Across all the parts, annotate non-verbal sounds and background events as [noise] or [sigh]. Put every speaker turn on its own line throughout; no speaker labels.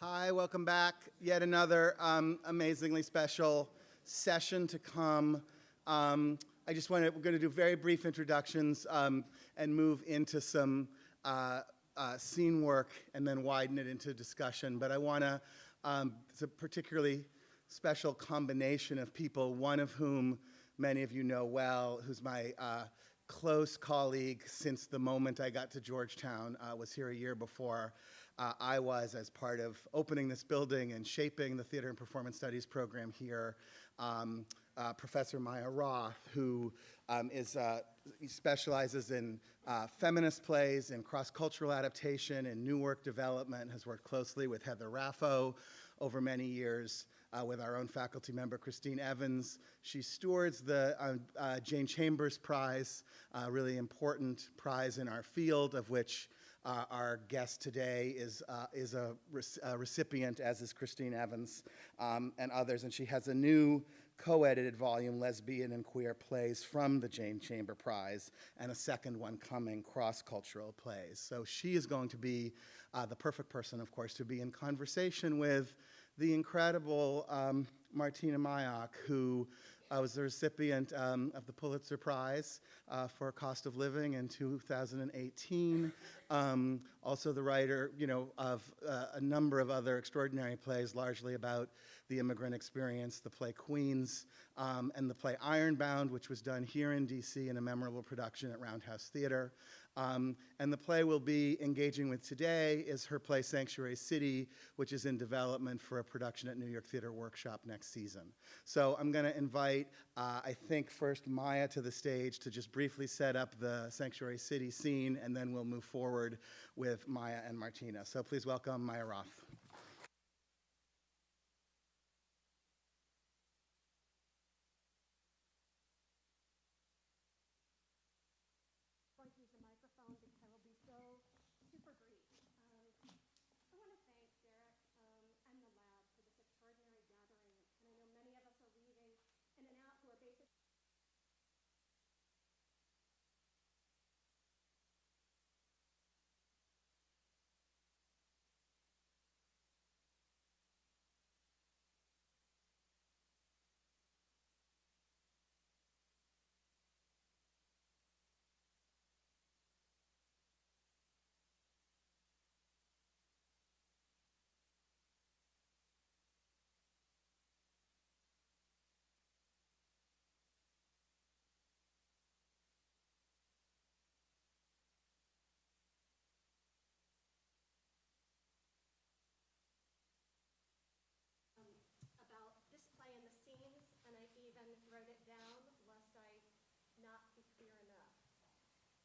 Hi, welcome back. Yet another um, amazingly special session to come. Um, I just want to, we're going to do very brief introductions um, and move into some uh, uh, scene work and then widen it into discussion. But I want to, um, it's a particularly special combination of people, one of whom many of you know well, who's my uh, close colleague since the moment I got to Georgetown, uh, was here a year before uh, I was as part of opening this building and shaping the Theater and Performance Studies program here. Um, uh, Professor Maya Roth, who um, is, uh, specializes in uh, feminist plays and cross-cultural adaptation and new work development, has worked closely with Heather Raffo over many years uh, with our own faculty member, Christine Evans. She stewards the uh, uh, Jane Chambers Prize, a really important prize in our field of which uh, our guest today is, uh, is a, a, recipient, as is Christine Evans um, and others, and she has a new co-edited volume, Lesbian and Queer Plays from the Jane Chamber Prize, and a second one coming, Cross-Cultural Plays. So she is going to be uh, the perfect person, of course, to be in conversation with the incredible um, Martina Majok, who I was the recipient um, of the Pulitzer Prize uh, for Cost of Living in 2018. Um, also the writer, you know, of uh, a number of other extraordinary plays, largely about the immigrant experience, the play Queens, um, and the play Ironbound, which was done here in DC in a memorable production at Roundhouse Theater. Um, and the play we'll be engaging with today is her play Sanctuary City, which is in development for a production at New York Theater Workshop next season. So I'm going to invite, uh, I think, first Maya to the stage to just briefly set up the Sanctuary City scene, and then we'll move forward with Maya and Martina. So please welcome Maya Roth.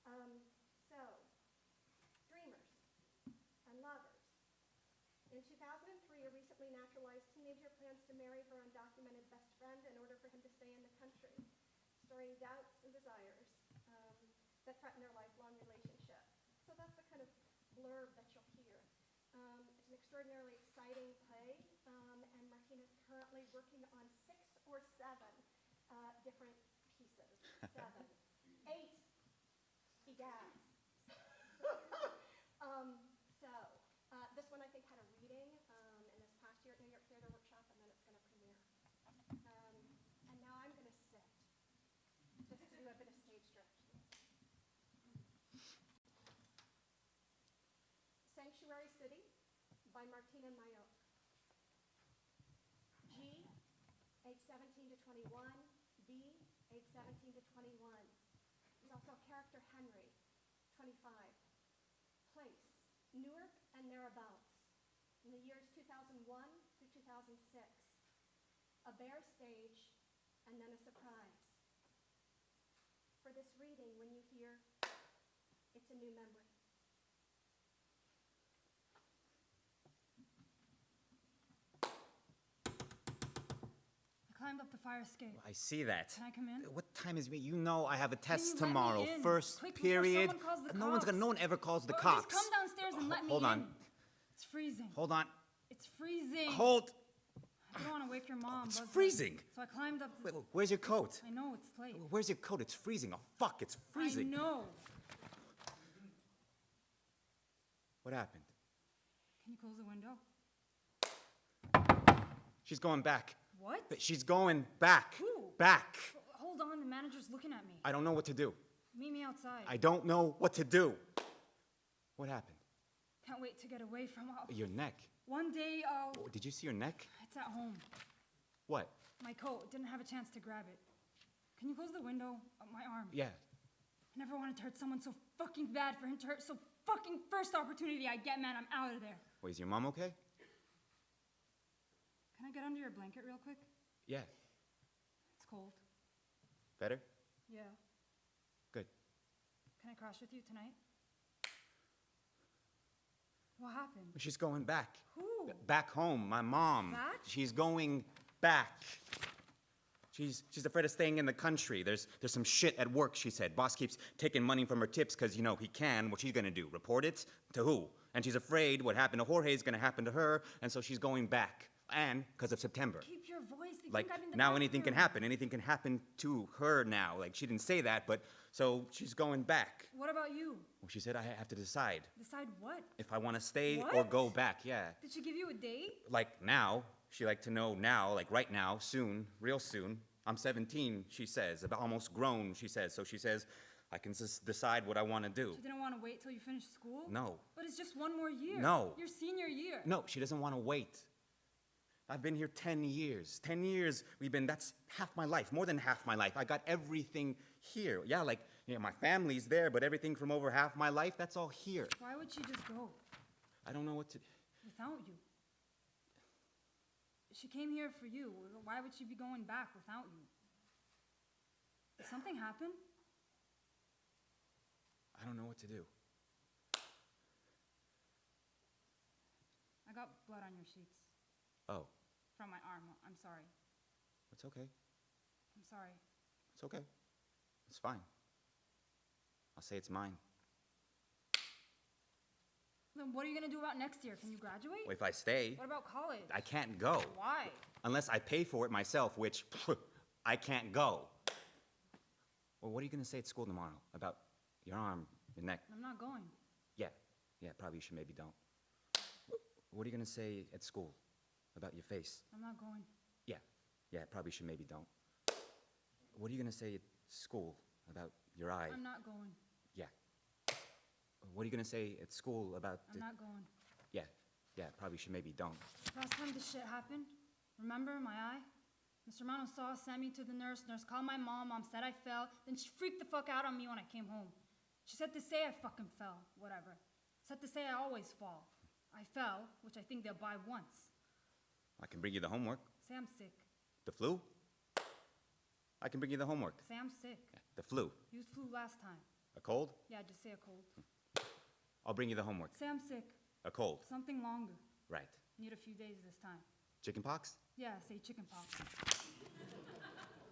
Um, so, dreamers and lovers. In 2003, a recently naturalized teenager plans to marry her undocumented best friend in order for him to stay in the country, storing doubts and desires um, that threaten their lifelong relationship. So that's the kind of blurb that you'll hear. Um, it's an extraordinarily exciting play, um, and Martina's currently working on six or seven uh, different pieces. [laughs] Seven. Eight gas. um, so, uh, this one I think had a reading um, in this past year at New York Theater Workshop, and then it's going to premiere. Um, and now I'm going to sit, just to do a bit of stage direction. Sanctuary City by Martina Majok. G, age 17 to 21. B, age 17 to 21 also character Henry, 25. Place, Newark and thereabouts, in the years 2001 through 2006. A bare stage, and then a surprise. For this reading, when you hear, it's a new memory.
Up the fire escape.
I see that.
Can I come in?
What time is it? You know I have a test tomorrow. First
Quick,
period.
no
one's gonna. No one ever calls the
oh,
cops.
Just come downstairs and let me
Hold
in.
on.
It's freezing.
Hold on.
It's freezing.
Hold.
I don't want to wake your mom.
It's
Buzz
freezing.
So I climbed up.
Wait, where's your coat?
I know it's late.
Where's your coat? It's freezing. Oh fuck! It's freezing.
I know.
What happened?
Can you close the window?
She's going back.
What?
But She's going back.
Who?
Back.
Hold on, the manager's looking at me.
I don't know what to do.
Meet me outside.
I don't know what to do. What happened?
Can't wait to get away from all.
Your neck.
One day I'll.
Oh, Did you see your neck?
It's at home.
What?
My coat. Didn't have a chance to grab it. Can you close the window? Uh, my arm.
Yeah.
I never wanted to hurt someone so fucking bad for him to hurt so fucking first opportunity I get, man. I'm out of there.
Wait, is your mom okay?
Can I get under your blanket real quick?
Yeah.
It's cold.
Better?
Yeah.
Good.
Can I crash with you tonight? What happened?
She's going back.
Who?
Back home, my mom.
Back?
She's going back. She's, she's afraid of staying in the country. There's, there's some shit at work, she said. Boss keeps taking money from her tips because, you know, he can. What she's gonna do? Report it? To who? And she's afraid what happened to Jorge is gonna happen to her, and so she's going back. And because of September.
Keep your voice. They
Like,
think I'm the
now anything can happen. Anything can happen to her now. Like, she didn't say that, but so she's going back.
What about you?
Well, she said I have to decide
Decide what?
if I wanna stay or go back. Yeah.
Did she give you a date?
like now, she like to know now, like right now, soon, real soon. I'm 17, she says, about almost grown, she says. So she says, I can just decide what I want to do.
She didn't want to wait till you finish school?
No.
But it's just one more year.
No.
Your senior year.
No, she doesn't want to wait. I've been here 10 years. 10 years we've been, that's half my life, more than half my life. I got everything here. Yeah, like, you know, my family's there, but everything from over half my life, that's all here.
Why would she just go
I don't know what to.
without you? She came here for you. Why would she be going back without you? Did something happen?
I don't know what to do.
I got blood on your sheets
Oh,
from my arm. I'm sorry.
it's okay.
I'm sorry.
It's okay. It's fine. I'll say it's mine.
Then what are you gonna do about next year? Can you graduate?
If I stay,
What about college?
I can't go.
Why?
Unless I pay for it myself, which I can't go. Well, what are you going to say at school tomorrow about your arm, your neck?
I'm not going.
Yeah, yeah, probably you should maybe don't. What are you going to say at school about your face?
I'm not going.
Yeah, yeah, probably should maybe don't. What are you going to say at school about your eye?
I'm not going.
Yeah. What are you going to say at school about
I'm not going.
Yeah, yeah, probably should maybe don't.
Last time this shit happened, remember my eye? Mr. Mano saw, sent me to the nurse. Nurse called my mom. Mom said I fell. Then she freaked the fuck out on me when I came home. She said to say I fucking fell. Whatever. Said to say I always fall. I fell, which I think they'll buy once.
I can bring you the homework.
Sam's sick.
The flu? I can bring you the homework.
Sam's sick.
Yeah, The flu.
Used flu last time.
A cold?
Yeah, just say a cold. Hmm.
I'll bring you the homework.
Sam's sick.
A cold.
Something longer.
Right.
Need a few days this time.
Chicken pox?
Yeah, say chicken pox.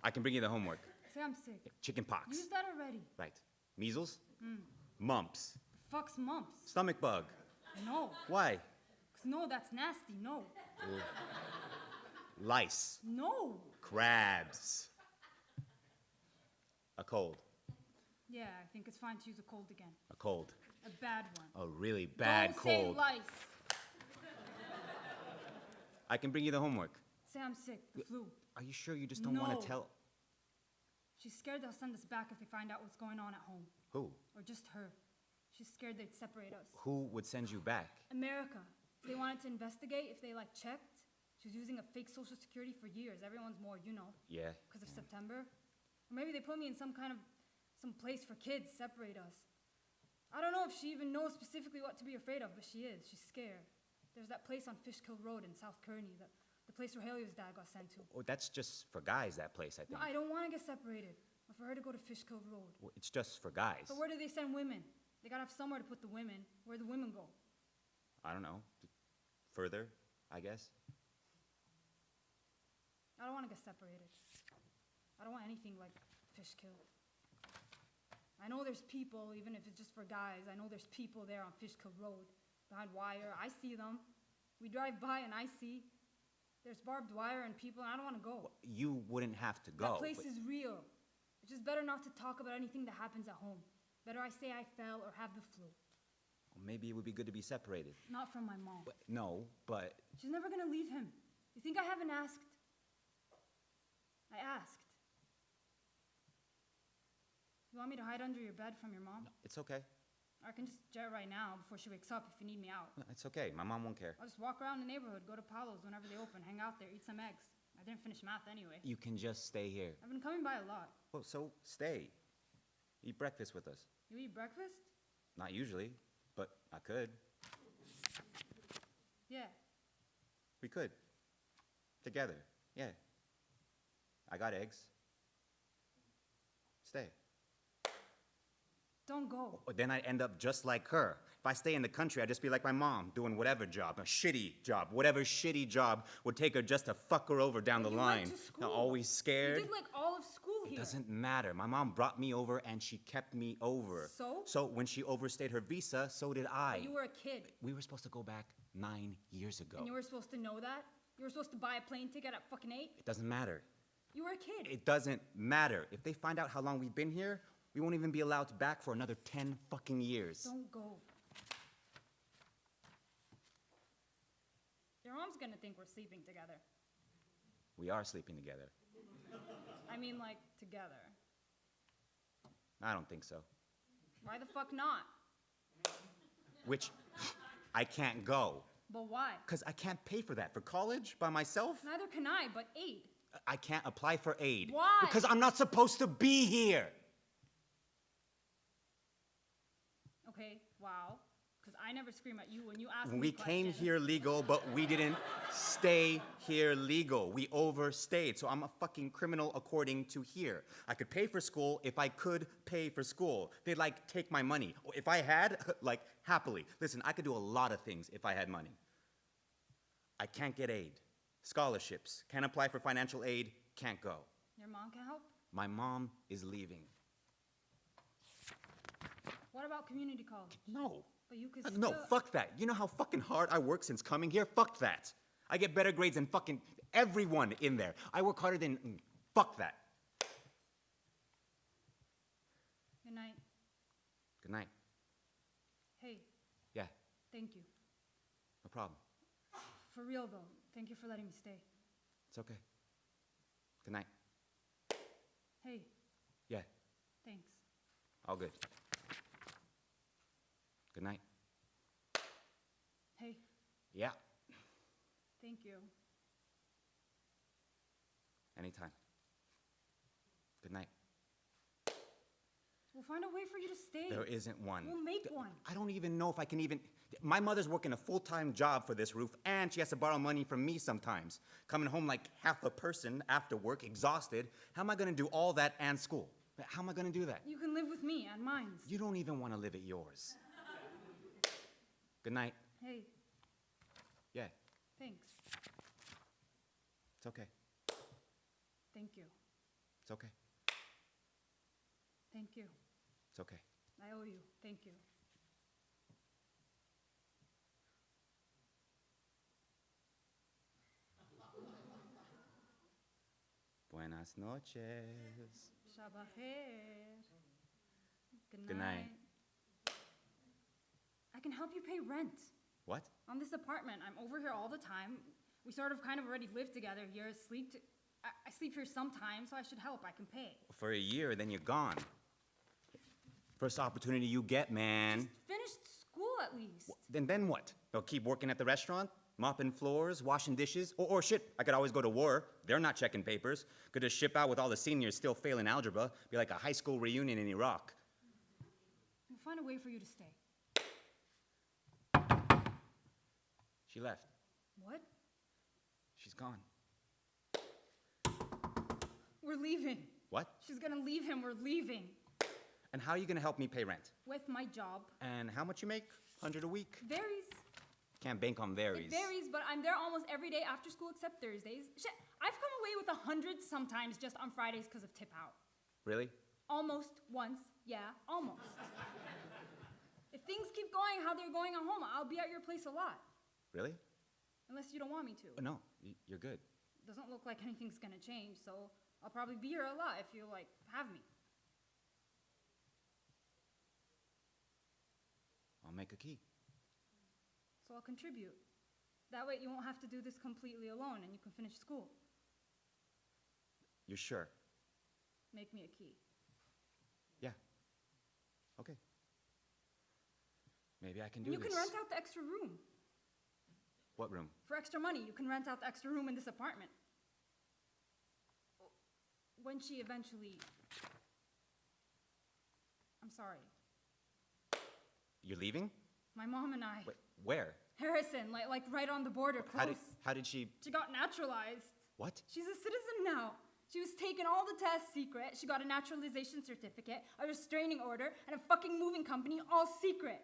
I can bring you the homework.
Sam's sick.
Chicken pox.
Use that already.
Right. Measles? Hmm. Mumps.
Fuck's mumps.
Stomach bug.
No.
Why?
'Cause no, that's nasty. No. [laughs]
Lice.
No.
Crabs. A cold.
Yeah, I think it's fine to use a cold again.
A cold.
A bad one.
A really bad
Don't
cold.
say lice.
I can bring you the homework.
Say I'm sick. The flu.
Are you sure you just don't want to tell?
She's scared they'll send us back if they find out what's going on at home.
Who?
Or just her. She's scared they'd separate us.
Who would send you back?
America. They wanted to investigate if they like checked. She was using a fake social security for years. Everyone's more, you know,
Yeah.
because of September. Or maybe they put me in some kind of some place for kids, separate us. I don't know if she even knows specifically what to be afraid of, but she is. She's scared. There's that place on Fishkill Road in South Kearny, the, the place where Haley's dad got sent to.
Oh, that's just for guys, that place, I
No,
think.
I don't want to get separated, or for her to go to Fishkill Road.
Well, It's just for guys.
But where do they send women? They gotta have somewhere to put the women. Where the women go?
I don't know. Further, I guess.
I don't want to get separated. I don't want anything like fish Fishkill. I know there's people, even if it's just for guys, I know there's people there on Fishkill Road behind wire. I see them. We drive by and I see there's barbed wire and people, and I don't want to go.
You wouldn't have to go.
that place is real. It's just better not to talk about anything that happens at home. Better I say I fell or have the flu.
Maybe it would be good to be separated.
Not from my mom.
But- No, but
She's never gonna leave him. You think I haven't asked? I asked. You want me to hide under your bed from your mom?
It's okay.
Or I can just jet right now before she wakes up if you need me out.
It's okay. My mom won't care.
I'll just walk around the neighborhood, go to Paolo's whenever they open, hang out there, eat some eggs. I didn't finish math anyway.
You can just stay here.
I've been coming by a lot.
Well, so stay. Eat breakfast with us.
You eat breakfast?
Not usually, but I could.
Yeah.
We could. Together. Yeah. I got eggs. Stay.
Don't go.
Or Then I end up just like her. If I stay in the country, I'd just be like my mom, doing whatever job, a shitty job, whatever shitty job would take her just to fuck her over down the
You went
line.
to
Now,
school.
always
You
scared.
did like all of school here.
doesn't matter. My mom brought me over and she kept me over.
So?
So when she overstayed her visa, so did I.
But you were a kid.
we were supposed to go back nine years ago.
And you were supposed to know that? You were supposed to buy a plane ticket at fucking eight?
It doesn't matter.
You were a kid.
It doesn't matter. If they find out how long we've been here, we won't even be allowed back for another 10 fucking years.
Don't go. Your mom's gonna think we're sleeping together.
We are sleeping together.
I mean, like, together.
I don't think so.
Why the fuck not?
Which I can't go.
But why?
Because I can't pay for that. For college by myself,
Neither can I, but aid.
I can't apply for aid.
Why?
Because I'm not supposed to be here.
Okay, wow. I never scream at you when you ask
We
me
came
questions.
here legal, but we didn't stay here legal. We overstayed. So I'm a fucking criminal according to here. I could pay for school if I could pay for school. They'd like take my money. If I had, [laughs] like happily. Listen, I could do a lot of things if I had money. I can't get aid. Scholarships. Can't apply for financial aid. Can't go.
Your mom can help?
My mom is leaving.
What about community college?
No.
But you could
Uh,
still...
No, fuck that. You know how fucking hard I work since coming here? Fuck that. I get better grades than fucking everyone in there. I work harder than. mm, Fuck that.
Good night.
Good night.
Hey,
Yeah,
thank you.
no problem.
For real, though. Thank you for letting me stay.
It's okay. Good night.
Hey,
Yeah,
thanks.
all good. Good night.
Hey,
Yeah,
thank you.
anytime. Good night.
We'll find a way for you to stay.
There isn't one.
We'll make one.
I don't even know if I can even. My mother's working a full time job for this roof, and she has to borrow money from me sometimes. Coming home like half a person after work, exhausted. How am I gonna do all that and school? How am I gonna do that?
You can live with me at mine's.
You don't even wanna live at yours. Good night.
Hey,
Yeah,
thanks.
it's okay.
Thank you.
It's okay.
Thank you.
It's okay.
I owe you. Thank you.
Buenas noches.
Shabbat. Good night.
Good night.
I can help you pay rent
What?
on this apartment. I'm over here all the time. We sort of kind of already live together here. Sleep. I sleep here sometimes, so I should help. I can pay.
For a year, then you're gone. First opportunity you get, man.
Just finished school at least.
Then then what? They'll keep working at the restaurant, mopping floors, washing dishes, or, or shit. I could always go to war. They're not checking papers. Could just ship out with all the seniors still failing algebra. Be like a high school reunion in Iraq.
We'll find a way for you to stay.
She left.
What?
She's gone.
We're leaving.
What?
She's gonna leave him. We're leaving.
And how are you gonna help me pay rent?
With my job.
And how much you make? Hundred a week?
Varies.
Can't bank on varies.
It varies, but I'm there almost every day after school except Thursdays. Shit, I've come away with a hundred sometimes just on Fridays because of tip out.
Really?
Almost once, yeah, almost. if things keep going how they're going at home, I'll be at your place a lot.
Really?
Unless you don't want me to.
Uh, No, y- you're good.
Doesn't look like anything's gonna change, so I'll probably be here a lot if you like have me.
I'll make a key.
So I'll contribute. That way you won't have to do this completely alone and you can finish school.
You're sure?
Make me a key.
Yeah. Okay. Maybe I can do
you
this.
can rent out the extra room.
What room?
For extra money, you can rent out the extra room in this apartment. When she eventually. I'm sorry.
You're leaving?
My mom and I.
Wait, where?
Harrison, like, like right on the border, close.
How did, how did she.
She got naturalized.
What?
She's a citizen now. She was taking all the tests secret. She got a naturalization certificate, a restraining order, and a fucking moving company all secret.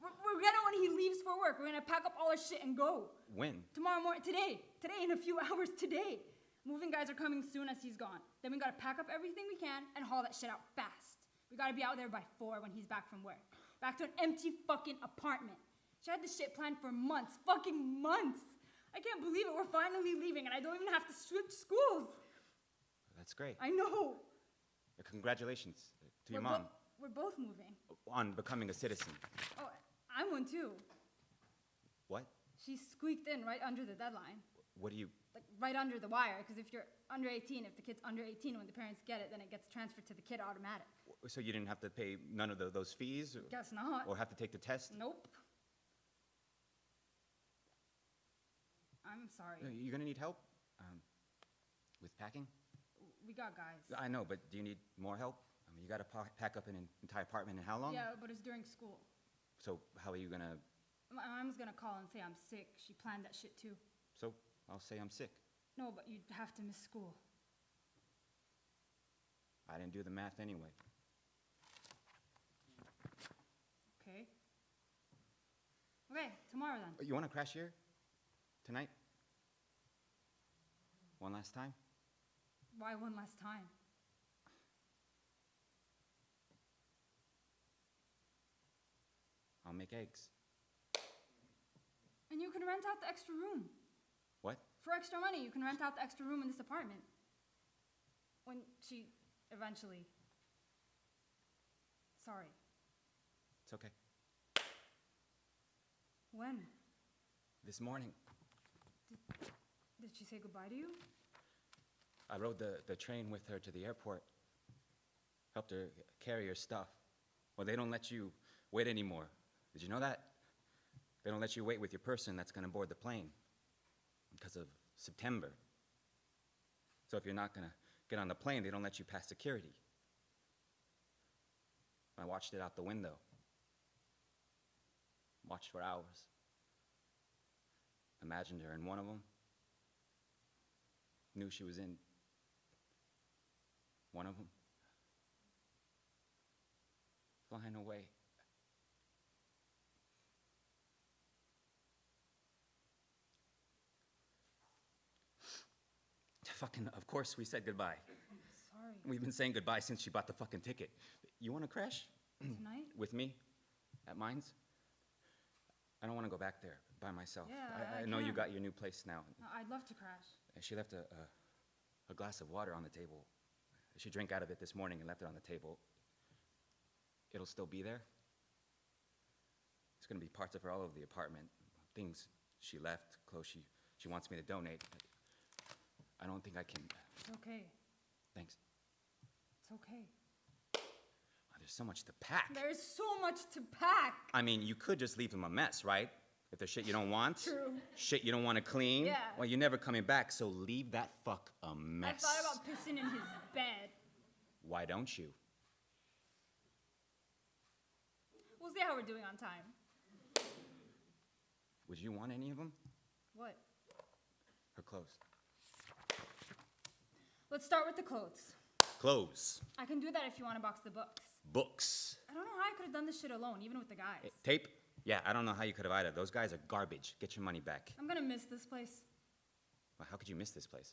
We're, we're gonna, when he leaves for work, we're gonna pack up all our shit and go.
When?
Tomorrow morning, today, today in a few [laughs] hours, today. Moving guys are coming soon as he's gone. Then we gotta pack up everything we can and haul that shit out fast. We gotta be out there by four when he's back from work. Back to an empty fucking apartment. She had this shit planned for months, fucking months. I can't believe it. We're finally leaving and I don't even have to switch schools.
That's great.
I know.
Congratulations to your
we're
mom
bo- we're both moving.
on becoming a citizen.
Oh, I'm one too.
What?
She squeaked in right under the deadline.
What do you.
like right under the wire because if you're under 18 if the kid's under 18 when the parents get it then it gets transferred to the kid automatic
So you didn't have to pay none of tho- those fees? Or,
guess not
or have to take the test?
nope i'm sorry
Uh, You're gonna need help um, with packing?
we got guys
I know, but do you need more help? I mean, you gotta pa- pack up an entire apartment in how long?
yeah but it's during school
So how are you gonna?
my mom's gonna call and say i'm sick she planned that shit too
So I'll say I'm sick.
no but you'd have to miss school
I didn't do the math anyway.
okay okay tomorrow then oh,
You wanna crash here? Tonight? One last time?
why one last time
I'll make eggs.
and you can rent out the extra room
What?
For extra money, you can rent out the extra room in this apartment. When she eventually. Sorry.
It's okay.
When?
This morning,
Did she say goodbye to you?
I rode the, the train with her to the airport. Helped her carry her stuff. Well, they don't let you wait anymore. Did you know that? They don't let you wait with your person that's gonna board the plane because of September. So if you're not gonna get on the plane, they don't let you pass security. I watched it out the window. Watched for hours. Imagined her in one of them. Knew she was in one of them. Flying away. Fucking, of course, we said goodbye.
Sorry.
We've been saying goodbye since she bought the fucking ticket. You wanna crash?
Tonight?
With me? At Mines? I don't wanna go back there by myself.
Yeah,
I,
I
I know you got your new place now.
I'd love to crash.
She left a, a, a glass of water on the table. She drank out of it this morning and left it on the table. It'll still be there. It's gonna be parts of her all over the apartment. Things she left, clothes she, she wants me to donate. I don't think I can.
It's okay.
Thanks.
It's okay.
Oh, there's so much to pack.
There's so much to pack.
I mean, you could just leave him a mess, right? If there's shit you don't want,
True.
shit you don't want to clean.
Yeah.
Well, you're never coming back, so leave that fuck a mess.
I thought about pissing in his bed.
Why don't you?
We'll see how we're doing on time.
Would you want any of them?
What?
Her clothes.
Let's start with the clothes.
Clothes.
I can do that if you want to box the books.
Books.
I don't know how I could have done this shit alone, even with the guys.
Eh, Tape? Yeah, I don't know how you could have either. Those guys are garbage. Get your money back.
I'm gonna miss this place.
Well, how could you miss this place?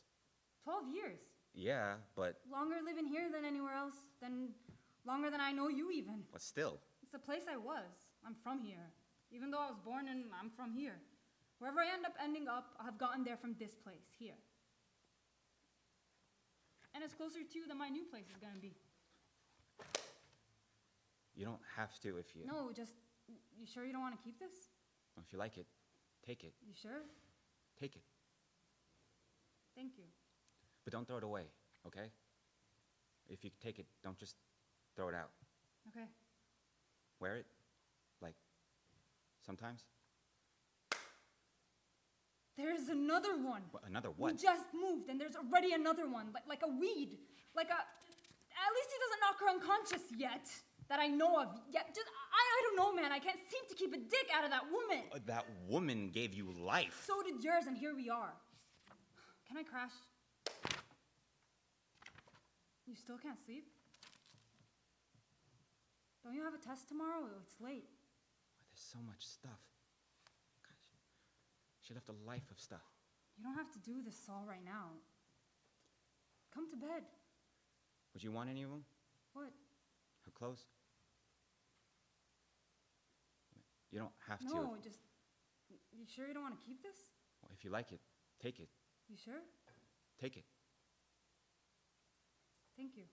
12 years.
Yeah, but,
Longer living here than anywhere else, than longer than I know you even.
but still.
It's the place I was. I'm from here. Even though I was born and I'm from here. Wherever I end up ending up, I've gotten there from this place, here. And it's closer to you than my new place is gonna be.
You don't have to if you.
No, just, you sure you don't wanna keep this?
If you like it, Take it.
You sure?
Take it.
Thank you.
But don't throw it away, okay? If you take it, don't just throw it out.
Okay.
Wear it, like, sometimes.
There's another one.
What, another
We
what?
just moved, and there's already another one, like, like a weed, like a. At least he doesn't knock her unconscious yet, that I know of. Yet, just I, I don't know, man. I can't seem to keep a dick out of that woman.
Uh, That woman gave you life.
So did yours, and here we are. Can I crash? You still can't sleep? Don't you have a test tomorrow? It's late.
There's so much stuff. She left a life of stuff.
You don't have to do this all right now. Come to bed.
Would you want any of them?
What?
Her clothes? You don't have to.
No, just. You sure you don't want to keep this?
Well, if you like it, take it.
You sure?
Take it.
Thank you.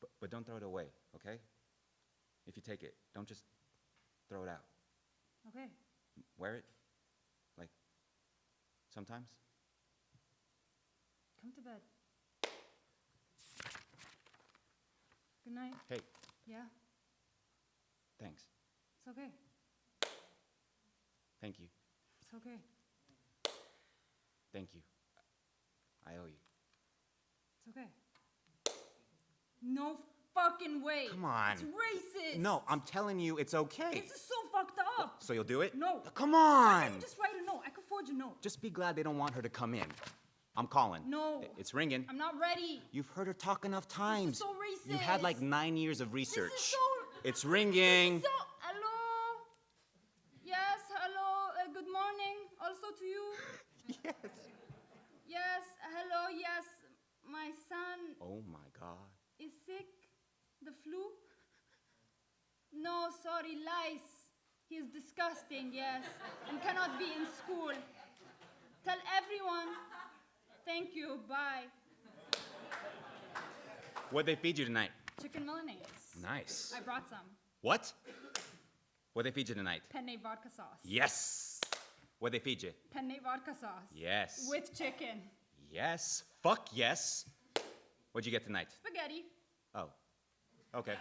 But, but don't throw it away, okay? If you take it, don't just throw it out.
Okay.
Wear it, sometimes.
Come to bed. Good night.
Hey,
Yeah,
thanks.
it's okay.
Thank you.
It's okay.
Thank you. I owe you.
It's okay. No fucking way.
Come on.
It's racist.
No, I'm telling you, it's okay.
This is so fucked up.
So you'll do it?
No.
Come on!
you just write a note? I could forge a note.
Just be glad they don't want her to come in. I'm calling.
No.
It's ringing.
I'm not ready.
You've heard her talk enough times.
so racist.
You've had like nine years of research.
This is so-
It's ringing.
So, hello? Yes, hello. Uh, good morning. Also to you. [laughs]
yes.
Yes, hello. Yes, my son
Oh my God.
is sick. The flu? No, sorry, lice. He is disgusting, yes, and cannot be in school. Tell everyone. Thank you. Bye.
What'd they feed you tonight?
Chicken Milanese.
Nice.
I brought some.
What? What'd they feed you tonight?
Penne vodka sauce.
Yes. What'd they feed you?
Penne vodka sauce.
Yes.
With chicken.
Yes. Fuck yes. What'd you get tonight?
Spaghetti.
Oh. Okay.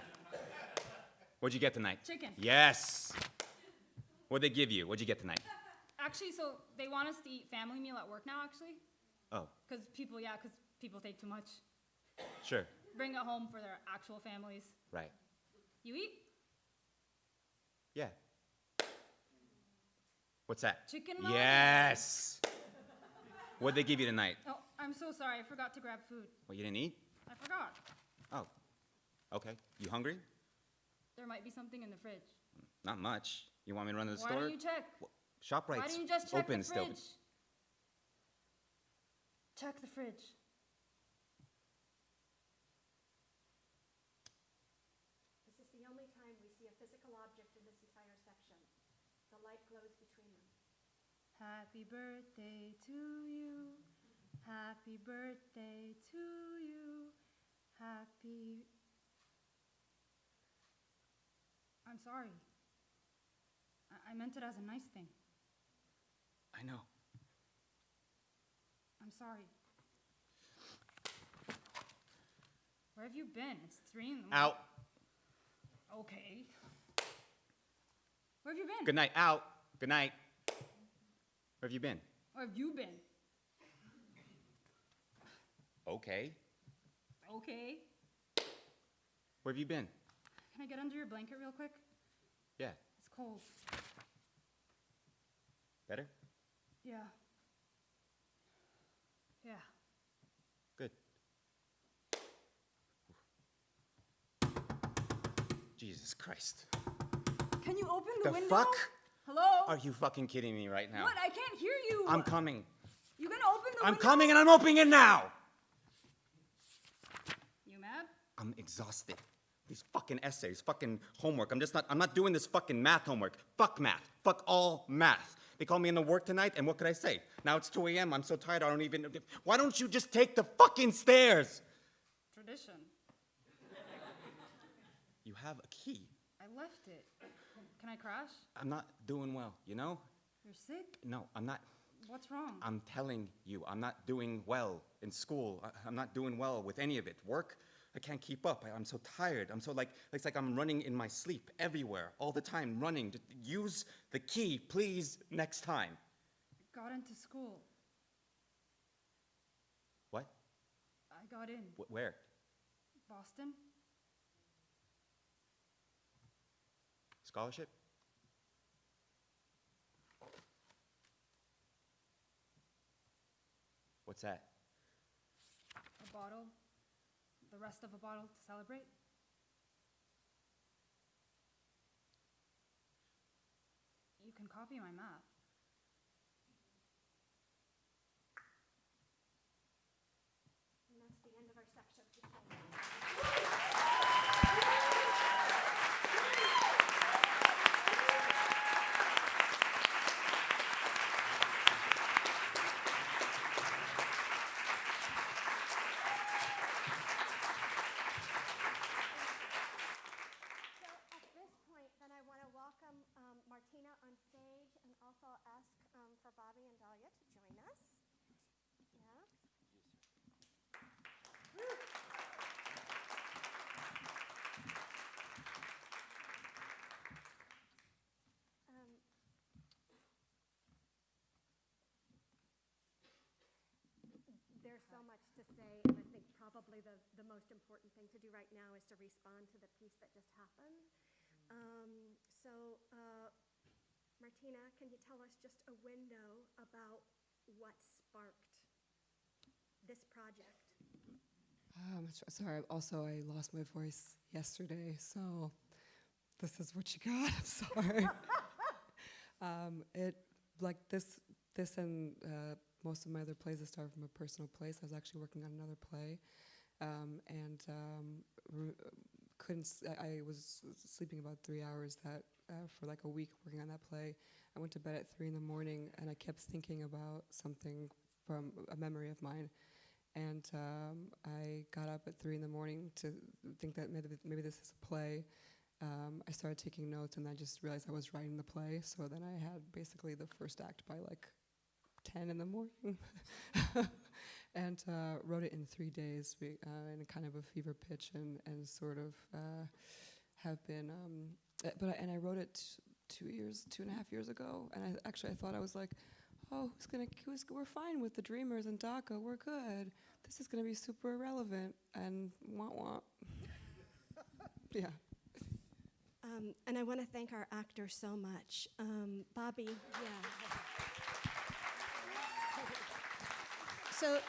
What'd you get tonight?
Chicken.
Yes. What'd they give you? What'd you get tonight?
Actually, so they want us to eat family meal at work now, actually.
Oh,
Because people, yeah, because people take too much.
sure.
Bring it home for their actual families.
Right.
You eat?
Yeah. What's that?
Chicken Milanese.
Yes. What'd they give you tonight?
Oh, I'm so sorry. I forgot to grab food.
What, you didn't eat?
I forgot.
Oh. Okay. You hungry?
There might be something in the fridge.
Not much. You want me to run to the
Why
store?
don't you check?
ShopRite's
Why don't you just check
open
the
still.
fridge? Check the fridge.
This is the only time we see a physical object in this entire section. The light glows between them.
Happy birthday to you. Happy birthday to you. Happy. I'm sorry. I, I meant it as a nice thing.
I know.
I'm sorry. Where have you been? It's three in the morning.
Out.
Okay. Where have you been?
Good night. Out. Good night. Where have you been?
Where have you been?
Okay.
Okay.
Where have you been?
Can I get under your blanket real quick?
Yeah.
It's cold.
Better?
Yeah. Yeah.
Good. Jesus Christ.
Can you open the,
The
window?
fuck?
Hello?
Are you fucking kidding me right now?
What? I can't hear you.
I'm coming.
You gonna open the window?
I'm
window?
coming and I'm opening it now.
You mad?
I'm exhausted. These fucking essays, fucking homework. I'm just not, I'm not doing this fucking math homework. Fuck math. Fuck all math. They called me in to work tonight, and what could I say? Now it's 2 a.m. I'm so tired, I don't even. Why don't you just take the fucking stairs?
Tradition.
You have a key.
I left it. Can I crash?
I'm not doing well, you know?
You're sick?
No, I'm not.
What's wrong?
I'm telling you, I'm not doing well in school. I, I'm not doing well with any of it. Work, I can't keep up. I, am so tired. I'm so like, it's like I'm running in my sleep everywhere, all the time, running. Just use the key, please, next time.
I got into school.
What?
I got in.
Wh- where?
Boston?
Scholarship? What's that?
A bottle? The rest of a bottle to celebrate? You can copy my map.
And that's the end of our section. So at this point, then I want to welcome um, Martina on stage and also ask um, for Bobby and Dahlia to join us. Yeah. Um, There's so much to say, and I think probably the, the most important thing to do to respond to the piece that just happened. Um, So, uh, Martyna, can you tell us just a window about what sparked this project?
Um, sorry. Also, I lost my voice yesterday, so this is what you got. [laughs] I'm sorry. [laughs] um, it like this, this and uh, most of my other plays have started from a personal place. I was actually working on another play, um, and um, couldn't. I was sleeping about three hours that uh, for like a week working on that play. I went to bed at three in the morning, and I kept thinking about something from a memory of mine and um, I got up at three in the morning to think that maybe, maybe this is a play. Um, I started taking notes, and I just realized I was writing the play. So then I had basically the first act by like 10 in the morning, [laughs] and uh, wrote it in three days we, uh, in kind of a fever pitch, and and sort of uh, have been. Um, uh, but I, and I wrote it two years, two and a half years ago, and I actually I thought I was like. Oh, who's gonna? Who's, we're fine with the Dreamers and DACA. We're good this is going to be super irrelevant and wah wah. [laughs] yeah.
Um, and I want to thank our actor so much. Um, Bobby, yeah. [laughs] So,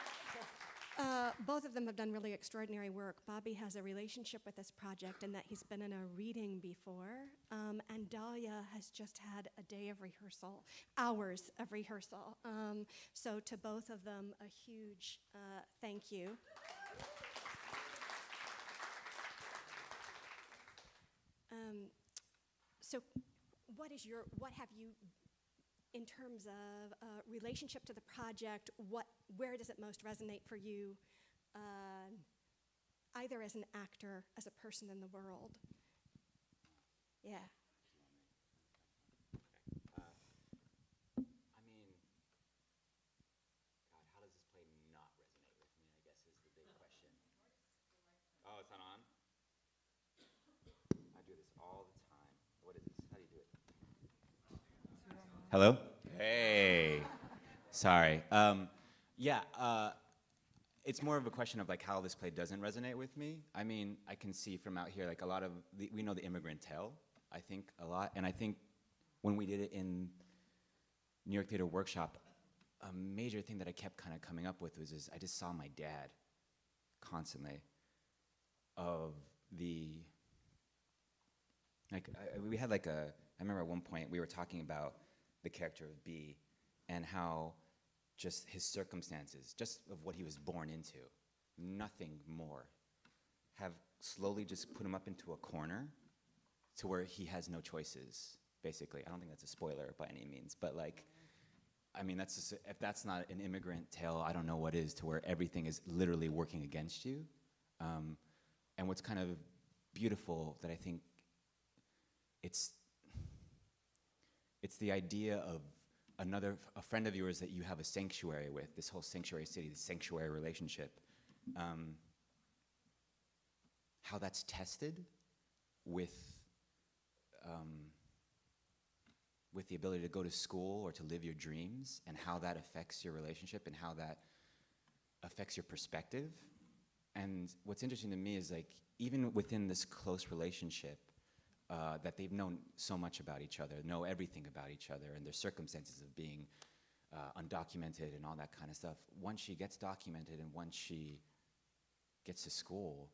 uh, both of them have done really extraordinary work. Bobby has a relationship with this project in that he's been in a reading before, um, and Dahlia has just had a day of rehearsal, hours of rehearsal. Um, so, to both of them, a huge uh, thank you. Um, so, what is your, what have you, in terms of uh, relationship to the project, what, where does it most resonate for you, uh, either as an actor, as a person in the world? Yeah.
I mean, God, how does this play not resonate with me? I guess is the big question. Oh, it's not on? I do this all the time. What is this? How do you do it? Hello? Hey. Sorry. Um, yeah, uh, it's more of a question of like how this play doesn't resonate with me. I mean, I can see from out here, like a lot of, the, we know the immigrant tale, I think, a lot. And I think when we did it in New York Theater Workshop, a major thing that I kept kind of coming up with was is I just saw my dad constantly of the like I, we had like a I remember at one point we were talking about the character of B and how just his circumstances, just of what he was born into, nothing more, have slowly just put him up into a corner to where he has no choices, basically. I don't think that's a spoiler by any means, but like, I mean, that's just, if that's not an immigrant tale, I don't know what is, to where everything is literally working against you. Um, and what's kind of beautiful that I think it's, it's the idea of another a friend of yours that you have a sanctuary with, this whole sanctuary city, this sanctuary relationship, um, how that's tested with um, with the ability to go to school or to live your dreams, and how that affects your relationship and how that affects your perspective. And what's interesting to me is like even within this close relationship, uh, that they've known so much about each other, know everything about each other, and their circumstances of being uh, undocumented and all that kind of stuff. Once she gets documented and once she gets to school,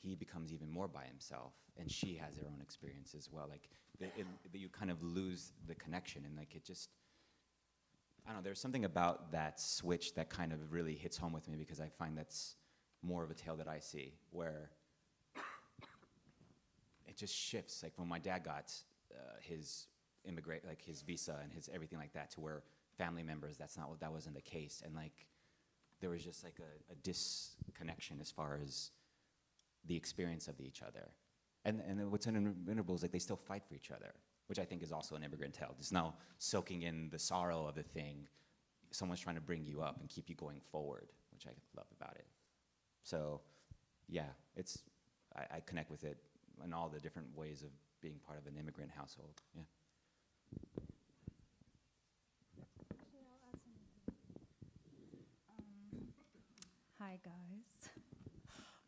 he becomes even more by himself, and she has her own experience as well. Like the, it, the, you kind of lose the connection, and like it just. I don't know. There's something about that switch that kind of really hits home with me because I find that's more of a tale that I see where just shifts. Like when my dad got uh, his immigrate, like his visa and his everything like that, to where family members, that's not what that wasn't the case, and like there was just like a, a disconnection as far as the experience of each other. And and what's unavoidable is like they still fight for each other, which I think is also an immigrant tale. Just now soaking in the sorrow of the thing, someone's trying to bring you up and keep you going forward, which I love about it. So, yeah, it's I connect with it in all the different ways of being part of an immigrant household. Yeah.
Um, Hi, guys.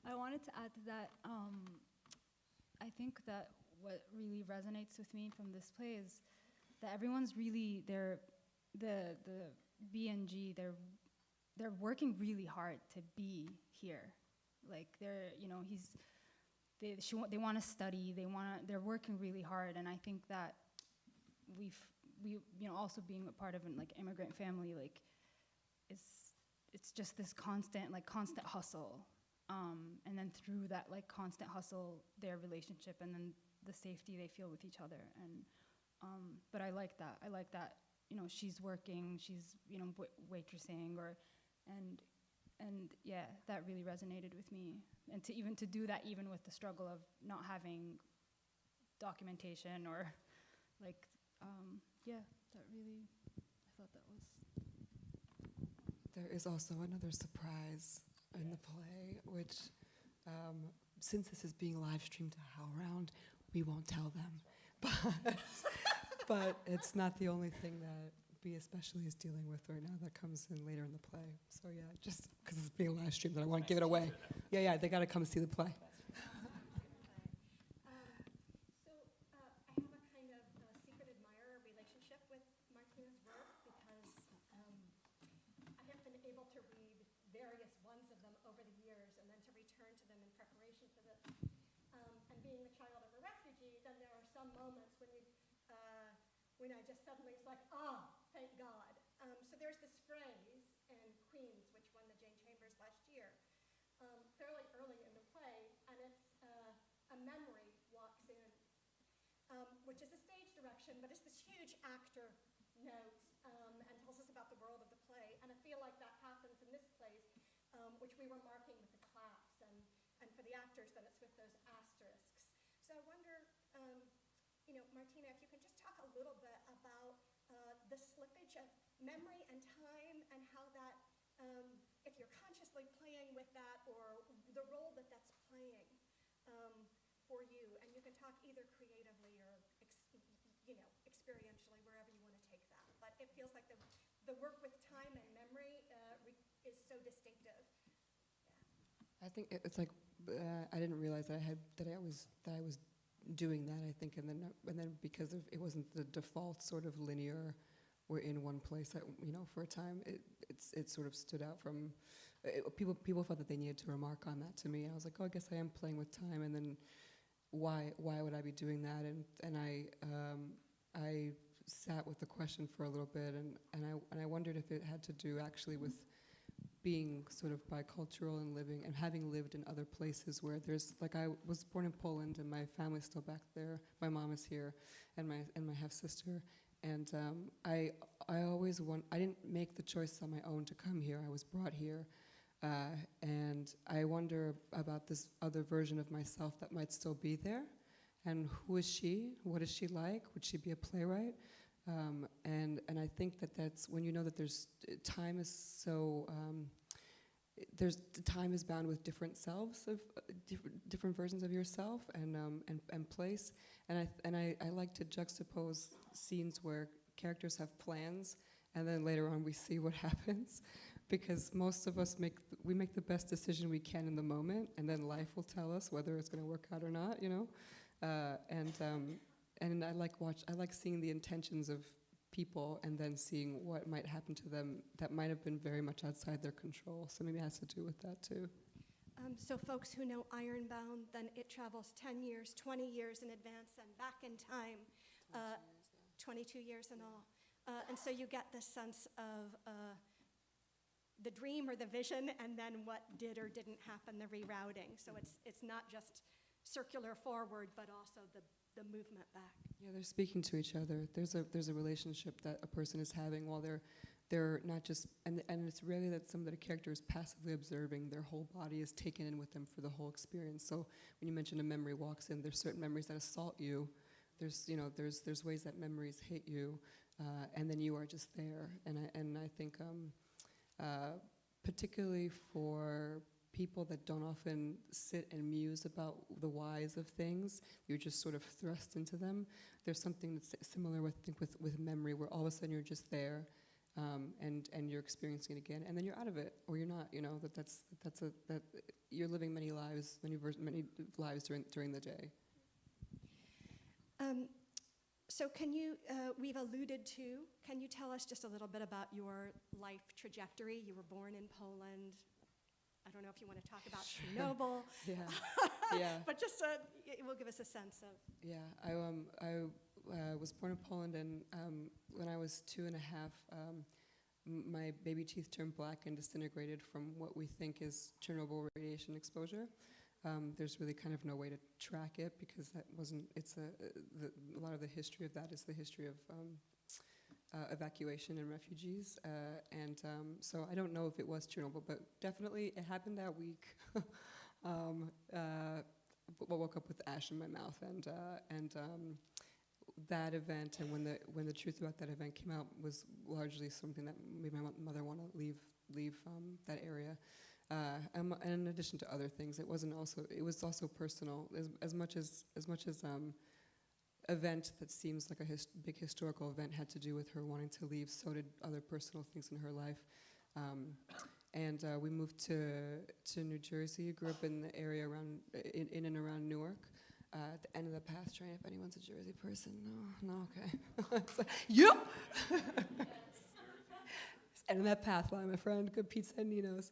I wanted to add to that. Um, I think that what really resonates with me from this play is that everyone's really they're the the BNG. They're they're working really hard to be here. Like they're you know he's they they want to study. They want they're working really hard, and I think that we've we you know also being a part of an like immigrant family like it's it's just this constant like constant hustle um, and then through that like constant hustle their relationship and then the safety they feel with each other and um, but i like that i like that you know she's working she's you know wa- waitressing or and and yeah that really resonated with me and to even to do that even with the struggle of not having documentation or [laughs] like um, yeah that really i thought that was
There is also another surprise in the play, which, um, since this is being live streamed to HowlRound, we won't tell them. [laughs] But, but it's not the only thing that B especially is dealing with right now that comes in later in the play. So yeah, just because it's being live streamed, that I want to give it away. Yeah, yeah, they got to come see the play. [laughs] [laughs]
Um, So uh, I have a kind of uh, secret admirer relationship with Martyna's work because um, I have been able to read various ones of them over the years and then to return to them in preparation for this. Um, And being the child of a refugee, then there are some moments when you, uh, when I just suddenly, it's like, ah, thank God. Um, So there's this phrase in Queens, which won the Jane Chambers last year, um, fairly early in the play, and it's uh, a memory walks in, um, which is a stage but it's this huge actor note um, and tells us about the world of the play. And I feel like that happens in this play, um, which we were marking with the claps, and, and for the actors, then it's with those asterisks. So I wonder, um, you know, Martyna, if you can just talk a little bit about uh, the slippage of memory and time and how that, um, if you're consciously playing with that or the role that that's playing um, for you. And you can talk either creatively or, you know, experientially, wherever you want to take that. But it feels like the, the work with time and memory uh, is so distinctive.
I think it's like uh, I didn't realize that I had that I was that I was doing that. I think, and then and then because of it wasn't the default sort of linear, we're in one place. That, you know, for a time, it it's it sort of stood out from it, people. People felt that they needed to remark on that to me. I was like, oh, I guess I am playing with time. And then why why would I be doing that? And and I um, I sat with the question for a little bit, and and I and I wondered if it had to do actually with being sort of bicultural and living and having lived in other places where there's like I was born in Poland and my family's still back there. My mom is here, and my and my half sister. And um, I I always want I didn't make the choice on my own to come here. I was brought here, uh, and I wonder about this other version of myself that might still be there. And who is she? What is she like? Would she be a playwright? Um, and and I think. that that's when you know that there's time is so um, there's time is bound with different selves of uh, different, different versions of yourself and um, and, and place and I and I, I like to juxtapose scenes where characters have plans and then later on we see what [laughs] happens because most of us make we make the best decision we can in the moment and then life will tell us whether it's going to work out or not you know uh, and um, and I like watch I like seeing the intentions of people and then seeing what might happen to them that might have been very much outside their control. So maybe it has to do with that too.
Um, so folks who know Ironbound, then it travels 10 years, 20 years in advance and back in time. Uh, 22 years in all. Uh, and so you get this sense of uh, the dream or the vision and then what did or didn't happen, the rerouting. So it's, it's not just circular forward, but also the, the movement back.
Yeah, they're speaking to each other. There's a there's a relationship that a person is having while they're they're not just and and it's really that some of the character is passively observing. Their whole body is taken in with them for the whole experience. So when you mention a memory walks in, there's certain memories that assault you. There's you know there's there's ways that memories hit you, uh, and then you are just there. And I and I think um, uh, particularly for people that don't often sit and muse about the whys of things, you're just sort of thrust into them. There's something that's similar with, I think, with, with memory, where all of a sudden you're just there, um, and and you're experiencing it again, and then you're out of it, or you're not. You know that that's that's a that you're living many lives, many many lives during during the day.
Um, so can you, uh, we've alluded to, can you tell us just a little bit about your life trajectory? You were born in Poland. I don't know if you want to talk about Chernobyl, [laughs]
Yeah, [laughs] yeah.
but just uh, it will give us a sense of.
Yeah, I um I uh, was born in Poland, and um, when I was two and a half, um, my baby teeth turned black and disintegrated from what we think is Chernobyl radiation exposure. Um, there's really kind of no way to track it because that wasn't. It's a the, a lot of the history of that is the history of. Um, uh, evacuation and refugees, uh, and um, so I don't know if it was Chernobyl, but definitely it happened that week. [laughs] um, uh, w- woke up with ash in my mouth, and uh, and um, that event, and when the when the truth about that event came out, was largely something that made my mother want to leave leave um, that area. Uh, and, in addition to other things, it wasn't also it was also personal as, as much as as much as um, event that seems like a his, big historical event had to do with her wanting to leave. So did other personal things in her life. Um, and uh, we moved to to New Jersey. Grew up in the area around in, in and around Newark. Uh, at the end of the path train, if anyone's a Jersey person, no, no, okay. [laughs] Yep. [laughs] end of that path line, my friend. Good pizza and Nino's.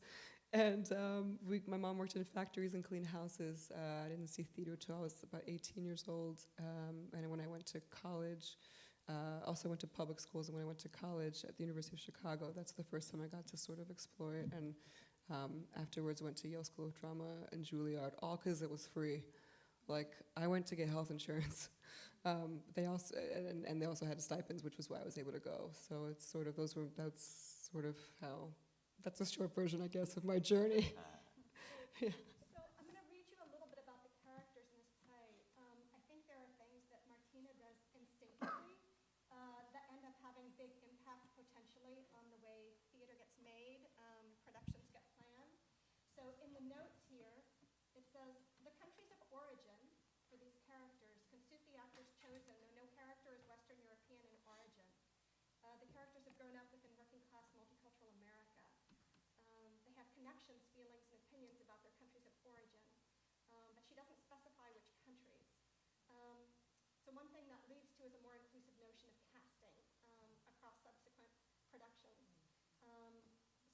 And um, we, my mom worked in factories and cleaned houses. Uh, I didn't see theater till I was about 18 years old. Um, and when I went to college, uh, also went to public schools. And when I went to college at the University of Chicago, that's the first time I got to sort of explore it. And um, afterwards, went to Yale School of Drama and Juilliard, all because it was free. Like I went to get health insurance. [laughs] Um, they also and, and they also had stipends, which was why I was able to go. So it's sort of those were that's sort of how that's a short version, I guess, of my journey.
Uh, [laughs] so I'm going to read you a little bit about the characters in this play. Um, I think there are things that Martyna does instinctively uh, that end up having big impact potentially on the way theater gets made, um, productions get planned. So in the notes here, it says the countries of origin for these characters can suit the actors chosen, though no character is Western European in origin. Uh, the characters have grown up within working class multicultural America. Um, they have connections, feelings, and opinions about their countries of origin, um, but she doesn't specify which countries. Um, so one thing that leads to is a more inclusive notion of casting um, across subsequent productions. Um,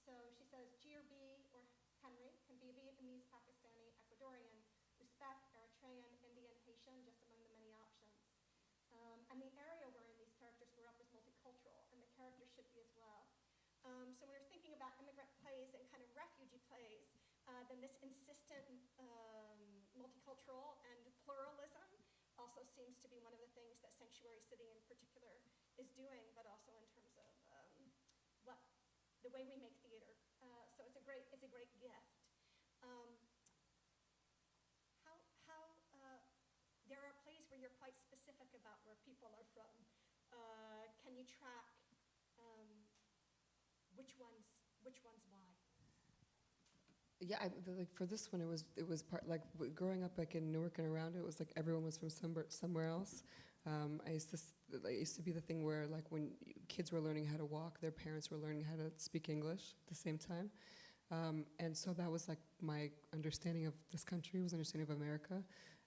so she says G or B or Henry can be Vietnamese, Pakistani, Ecuadorian, Uzbek, Eritrean, Indian, Haitian, just among the many options. Um, and the area wherein these characters grew up was multicultural, and the characters should be as well. Um, so when we're thinking about immigrant plays and kind of refugee plays, uh, then this insistent um, multicultural and pluralism also seems to be one of the things that Sanctuary City in particular is doing, but also in terms of um, what the way we make theater. Uh, so it's a great it's a great gift. Um, how how uh, there are plays where you're quite specific about where people are from. Uh, you track? Um, which ones, which ones why?
Yeah, I, like for this one, it was it was part like growing up like in Newark and around it was like everyone was from somewhere somewhere else. Um, I used to it used to be the thing where like when kids were learning how to walk, their parents were learning how to speak English at the same time, um, and so that was like my understanding of this country was understanding of America,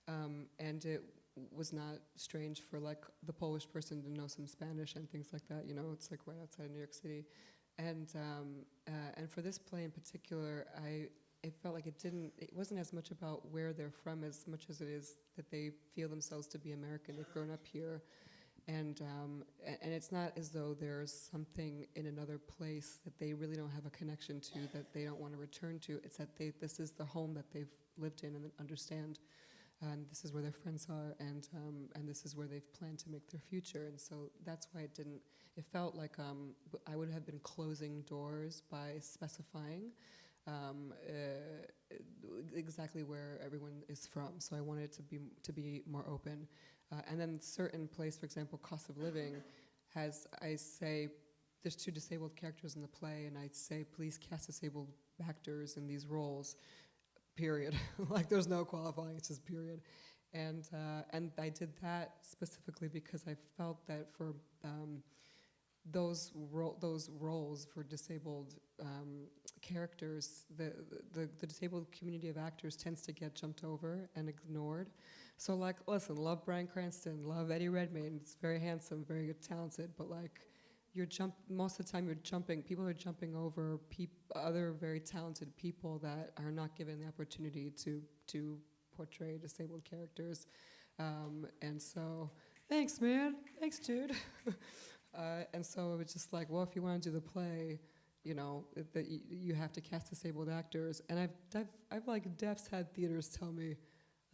um, and it was not strange for like the Polish person to know some Spanish and things like that. You know, it's like right outside of New York City. And um, uh, and for this play in particular, I it felt like it didn't. It wasn't as much about where they're from as much as it is that they feel themselves to be American. They've grown up here, and um, and it's not as though there's something in another place that they really don't have a connection to that they don't want to return to. It's that they this is the home that they've lived in and understand. And this is where their friends are, and um, and this is where they've planned to make their future. And so that's why it didn't it felt like um, I would have been closing doors by specifying um, uh, exactly where everyone is from. So I wanted it to be to be more open. Uh, and then certain place, for example, cost of living, has I say there's two disabled characters in the play, and I say please cast disabled actors in these roles. Period. [laughs] like there's no qualifying. It's just period. And uh, and I did that specifically because I felt that for um, those ro- those roles for disabled um, characters, the, the the disabled community of actors tends to get jumped over and ignored. So like, listen, love Bryan Cranston, love Eddie Redmayne. It's very handsome, very talented, but like. You're jump most of the time. You're jumping. People are jumping over other very talented people that are not given the opportunity to to portray disabled characters, um, and so thanks, man. Thanks, Jude. [laughs] Uh, and so it was just like, well, if you want to do the play, you know, that you have to cast disabled actors. And I've, I've, I've like deafs had theaters tell me,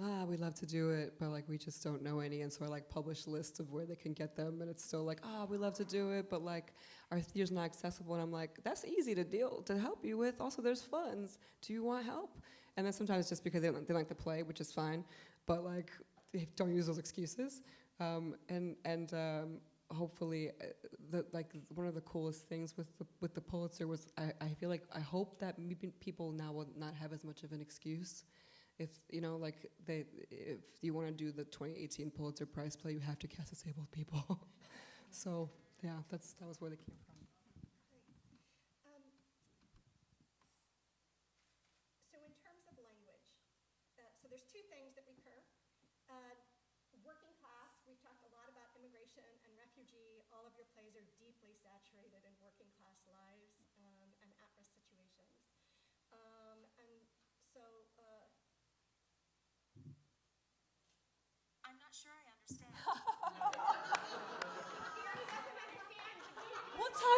ah, we love to do it, but like we just don't know any. And so I like publish lists of where they can get them, and it's still like, ah, we love to do it, but like our theater's not accessible. And I'm like, that's easy to deal to help you with. Also, there's funds. Do you want help? And then sometimes just because they they like the play, which is fine, but like don't use those excuses. Um, and and um, hopefully, uh, the, like one of the coolest things with the with the Pulitzer was I, I feel like I hope that maybe people now will not have as much of an excuse. If you know, like they, if you want to do the 2018 Pulitzer Prize play, you have to cast disabled people. [laughs] so yeah, that's that was where they came from.
Um, So in terms of language, uh, so there's two things that recur. Uh, Working class, we've talked a lot about immigration and refugee. All of your plays are deeply saturated in working class lives um, and at-risk situations. Um, And so, uh,
I'm not sure I understand.
We'll tell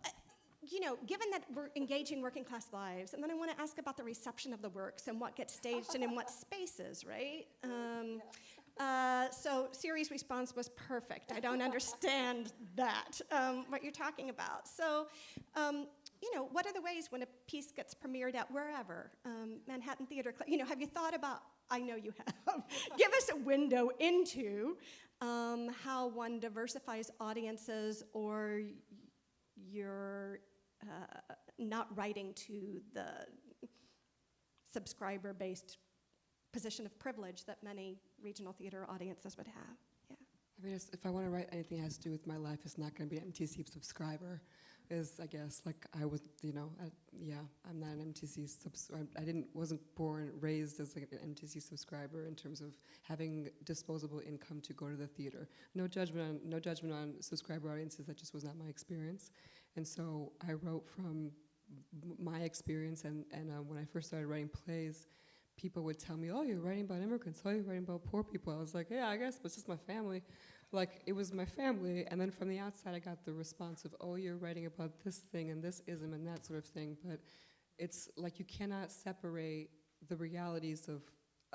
you
know, given that we're engaging working class lives, and then I want to ask about the reception of the works and what gets staged and in what spaces, right? [laughs] Um, uh, so Siri's response was perfect. I don't understand [laughs] that, um, what you're talking about. So, um, you know, what are the ways when a piece gets premiered at wherever, um, Manhattan Theater Club? You know, have you thought about? I know you have. [laughs] Give us a window into um, how one diversifies audiences, or y- you're uh, not writing to the subscriber-based position of privilege that many regional theater audiences would have. Yeah.
I mean, if I want to write anything that has to do with my life, it's not going to be an MTC subscriber. Is I guess like I was, you know, I, yeah, I'm not an MTC subscriber. I didn't, wasn't born, raised as like an MTC subscriber in terms of having disposable income to go to the theater. No judgment on, no judgment on subscriber audiences. That just was not my experience. And so I wrote from my experience. And and uh, when I first started writing plays, people would tell me, "Oh, you're writing about immigrants. Oh, you're writing about poor people." I was like, "Yeah, I guess, but it's just my family." Like it was my family, and then from the outside, I got the response of, "Oh, you're writing about this thing and this ism and that sort of thing." But it's like you cannot separate the realities of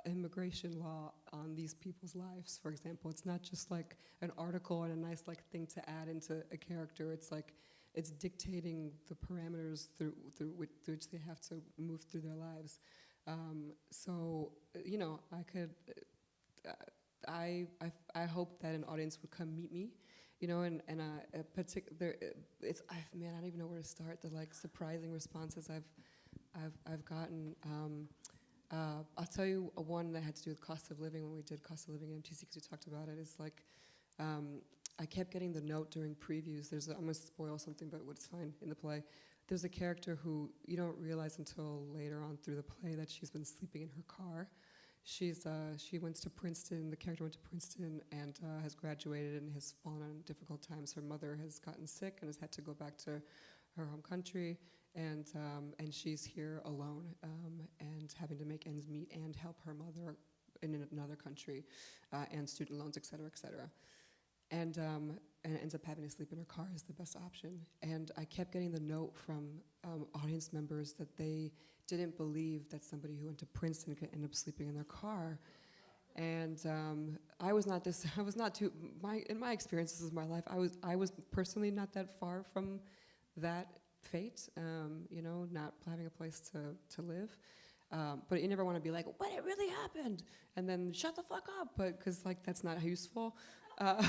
immigration law on these people's lives. For example, it's not just like an article and a nice like thing to add into a character. It's like it's dictating the parameters through through which, through which they have to move through their lives. Um, so uh, you know, I could. Uh, I, I I hope that an audience would come meet me, you know, and and uh, a particular it's I man I don't even know where to start. The like surprising responses I've I've I've gotten. Um, uh, I'll tell you one that had to do with cost of living when we did cost of living at MTC because we talked about it. Is like um, I kept getting the note during previews. There's I'm gonna spoil something, but it's fine in the play. There's a character who you don't realize until later on through the play that she's been sleeping in her car. She's uh, she went to Princeton. The character went to Princeton and uh, has graduated and has fallen on difficult times. Her mother has gotten sick and has had to go back to her home country, and um, and she's here alone um, and having to make ends meet and help her mother in another country, uh, and student loans, et cetera, et cetera. And um, and ends up having to sleep in her car is the best option. And I kept getting the note from um, audience members that they didn't believe that somebody who went to Princeton could end up sleeping in their car. And um, I was not this. [laughs] I was not too. My in my experience, this is my life. I was I was personally not that far from that fate. Um, you know, not having a place to to live. Um, but you never want to be like, "But it really happened," and then shut the fuck up. But because like that's not useful. Uh,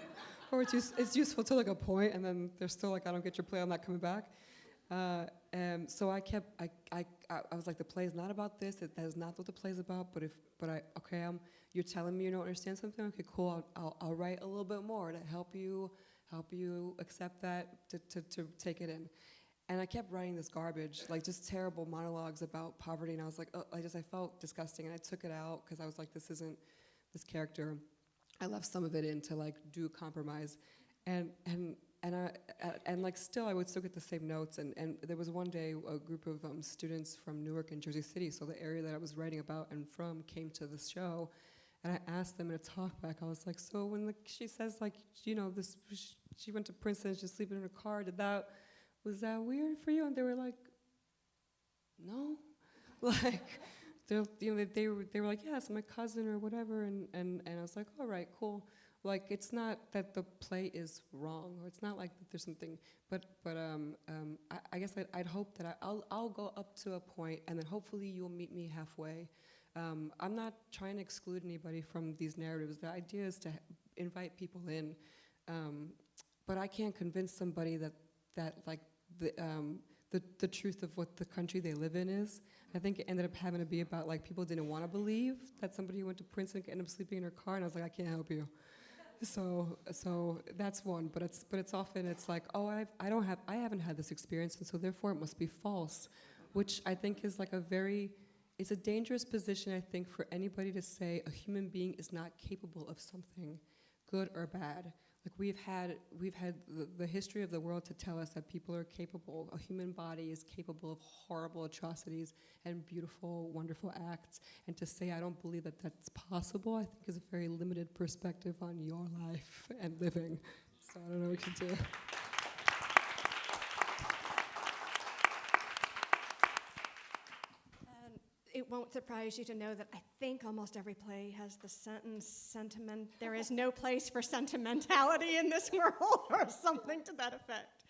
[laughs] or it's, use, it's useful to like a point, and then they're still like, "I don't get your play. I'm not coming back." Uh, um, so I kept, I, I, I was like, the play is not about this. It, that is not what the play is about. But if, but I, okay, I'm, you're telling me you don't understand something. Okay, cool. I'll, I'll, I'll write a little bit more to help you, help you accept that, to, to, to take it in. And I kept writing this garbage, like just terrible monologues about poverty. And I was like, oh, I just, I felt disgusting. And I took it out because I was like, this isn't this character. I left some of it in to like do compromise. And, and and I, and like still I would still get the same notes. And, and there was one day a group of um, students from Newark and Jersey City so the area that I was writing about and from came to the show. And I asked them in a talkback I was like so when the, she says like you know this she went to Princeton she's sleeping in her car did that was that weird for you? And they were like no. [laughs] Like they're, you know, they, were, they were like yeah it's my cousin or whatever and, and, and I was like all right cool. Like it's not that the play is wrong or it's not like that there's something but but um, um, I, I guess I'd, I'd hope that I, I'll, I'll go up to a point and then hopefully you'll meet me halfway. Um, i'm not trying to exclude anybody from these narratives. The idea is to invite people in um, but i can't convince somebody that that like the, um, the, the truth of what the country they live in is. I think it ended up having to be about like people didn't want to believe that somebody who went to princeton could end up sleeping in her car and i was like i can't help you. So so that's one but it's but it's often it's like oh I've, i don't have i haven't had this experience and so therefore it must be false which i think is like a very it's a dangerous position i think for anybody to say a human being is not capable of something good or bad like we've had we've had the, the history of the world to tell us that people are capable a human body is capable of horrible atrocities and beautiful wonderful acts. And to say i don't believe that that's possible i think is a very limited perspective on your life and living. So i don't know what to do
it won't surprise you to know that I think almost every play has the sentence sentiment. There is no place for sentimentality in this [laughs] world, or something to that effect.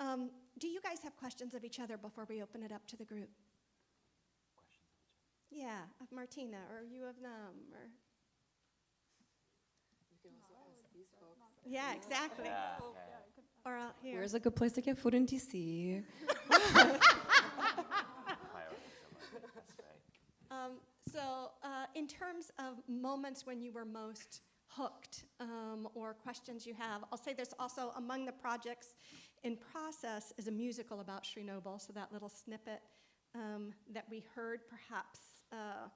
Um, do you guys have questions of each other before we open it up to the group? Yeah, of Martyna, or you of them, or. Yeah, exactly. Or out here.
where's a good place to get food in dc [laughs] [laughs]
Um, so, uh, in terms of moments when you were most hooked um, or questions you have, I'll say there's also among the projects in process is a musical about Chernobyl. So, that little snippet um, that we heard, perhaps uh,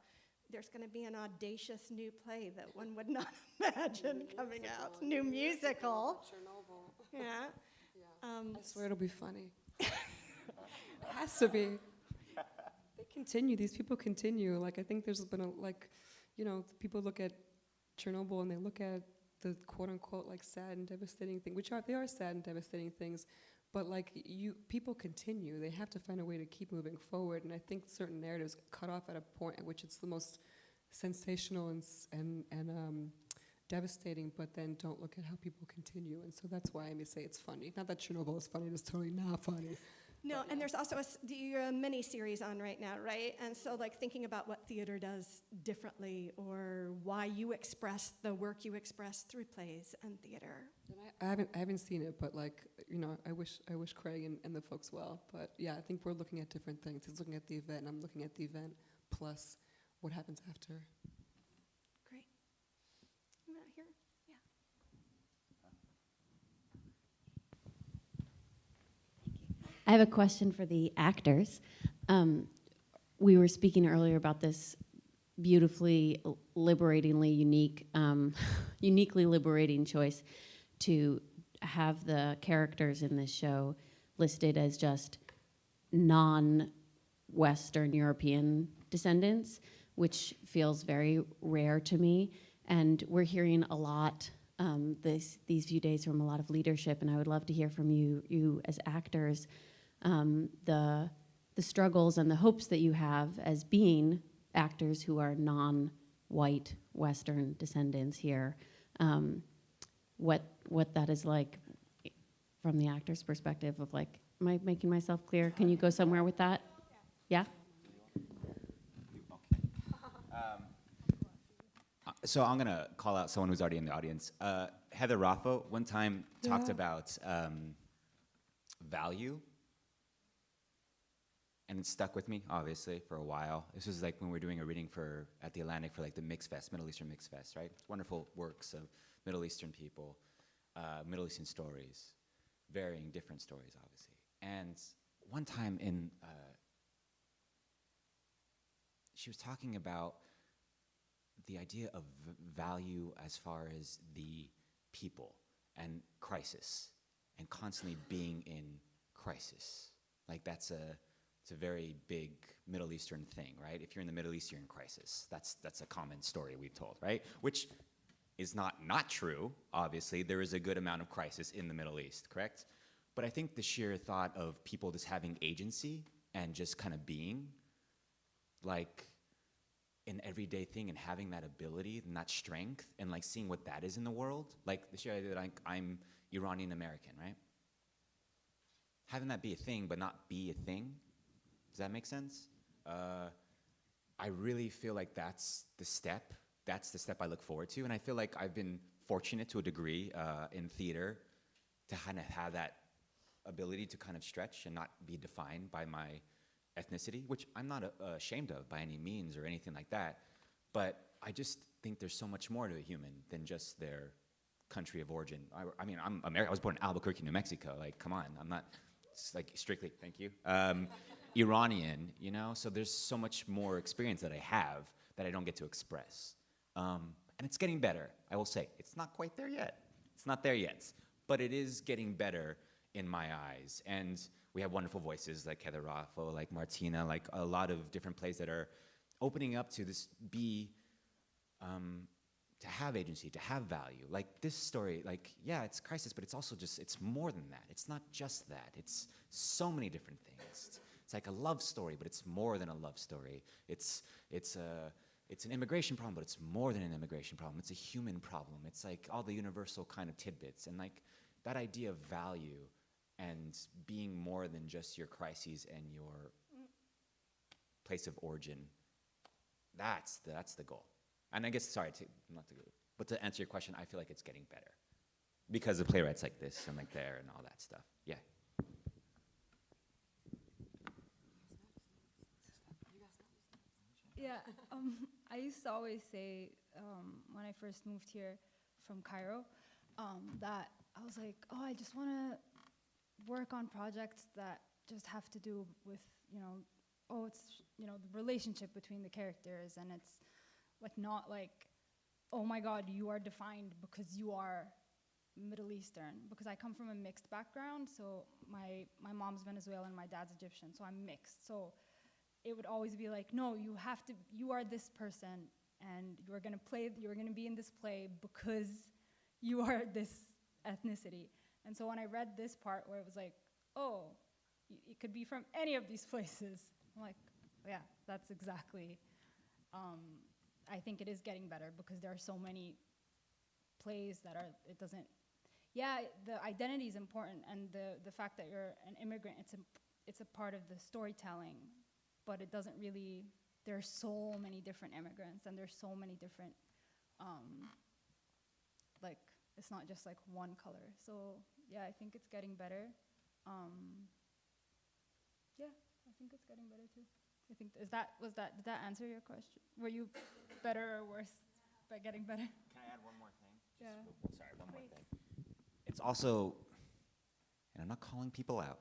there's going to be an audacious new play that one would not [laughs] imagine coming out. New musical. Chernobyl. [laughs] Yeah. Um,
i swear it'll be funny [laughs] it has to be they continue these people continue like i think there's been a like you know people look at chernobyl and they look at the quote unquote like sad and devastating thing which are they are sad and devastating things but like you, people continue. They have to find a way to keep moving forward. And I think certain narratives cut off at a point at which it's the most sensational and and and um, devastating, but then don't look at how people continue. And so that's why I may say it's funny. Not that Chernobyl is funny; it's totally not funny.
No, and there's also a, s- you're a mini series on right now, right? And so, like, thinking about what theater does differently or why you express the work you express through plays and theater.
And I, I haven't I haven't seen it, but like you know, I wish I wish Craig and, and the folks well. But yeah, I think we're looking at different things. He's looking at the event, and I'm looking at the event plus what happens after.
Great. I'm out here. Yeah.
I have a question for the actors. Um, we were speaking earlier about this beautifully, liberatingly unique, um, [laughs] uniquely liberating choice to have the characters in this show listed as just non-Western European descendants, which feels very rare to me. And we're hearing a lot um, this, these few days from a lot of leadership, and I would love to hear from you, you as actors, um, the the struggles and the hopes that you have as being actors who are non-white Western descendants here. Um, what what that is like from the actor's perspective of like, am I making myself clear? Can you go somewhere with that? Yeah.
So I'm gonna call out someone who's already in the audience. Uh, Heather Raffo one time talked
Yeah.
about um, value, and it stuck with me obviously for a while. This was like when we were doing a reading for at the Atlantic for like the Mix Fest, Middle Eastern Mix Fest, right? Wonderful works of Middle Eastern people, uh, Middle Eastern stories, varying different stories, obviously. And one time in, uh, she was talking about the idea of value as far as the people and crisis and constantly being in crisis like that's a it's a very big middle eastern thing right? If you're in the middle east you're in crisis. That's that's a common story we've told right? Which is not not true obviously. There is a good amount of crisis in the middle east correct? But i think the sheer thought of people just having agency and just kind of being like an everyday thing and having that ability and that strength and like seeing what that is in the world like the sheer idea that I, i'm iranian american right? Having that be a thing but not be a thing does that make sense uh, i really feel like that's the step that's the step i look forward to and i feel like i've been fortunate to a degree uh, in theater to kind of have that ability to kind of stretch and not be defined by my ethnicity, which I'm not uh, ashamed of by any means or anything like that. But I just think there's so much more to a human than just their country of origin. I, I mean, I'm American. I was born in Albuquerque, New Mexico. Like, come on, I'm not like strictly. Thank you. Um, Iranian, you know. So there's so much more experience that I have that I don't get to express. Um, and it's getting better. I will say it's not quite there yet. It's not there yet, but it is getting better in my eyes. And we have wonderful voices like Heather Raffo, like Martyna, like a lot of different plays that are opening up to this be um, to have agency, to have value. Like this story, like yeah, it's crisis, but it's also just it's more than that. It's not just that. It's so many different things. It's like a love story, but it's more than a love story. It's it's a it's an immigration problem, but it's more than an immigration problem. It's a human problem. It's like all the universal kind of tidbits and like that idea of value and being more than just your crises and your place of origin. That's the, that's the goal. And I guess sorry to not to but to answer your question, I feel like it's getting better because of playwrights like this and like there and all that stuff. Yeah.
Yeah, [laughs] um, I used to always say um, when I first moved here from Cairo um, that I was like, oh, I just want to work on projects that just have to do with, you know, oh, it's, you know, the relationship between the characters and it's like not like, oh my God, you are defined because you are Middle Eastern because I come from a mixed background. So my my mom's Venezuelan, my dad's Egyptian, so I'm mixed. So it would always be like, no, you have to, you are this person, and you're gonna play, you're gonna be in this play because you are [laughs] this ethnicity. And so when I read this part where it was like, oh, it could be from any of these [laughs] places. I'm like, yeah, that's exactly. Um, I think it is getting better because there are so many plays that are. It doesn't. Yeah, the identity is important, and the the fact that you're an immigrant, it's a it's a part of the storytelling, but it doesn't really. There are so many different immigrants, and there's so many different. Um, like it's not just like one color. So yeah, I think it's getting better. Um, yeah, I think it's getting better too. I think is that was that did that answer your question? Were you better or worse by getting better?
Can I add one more thing?
Yeah.
Sorry, one more thing. It's also, and I'm not calling people out,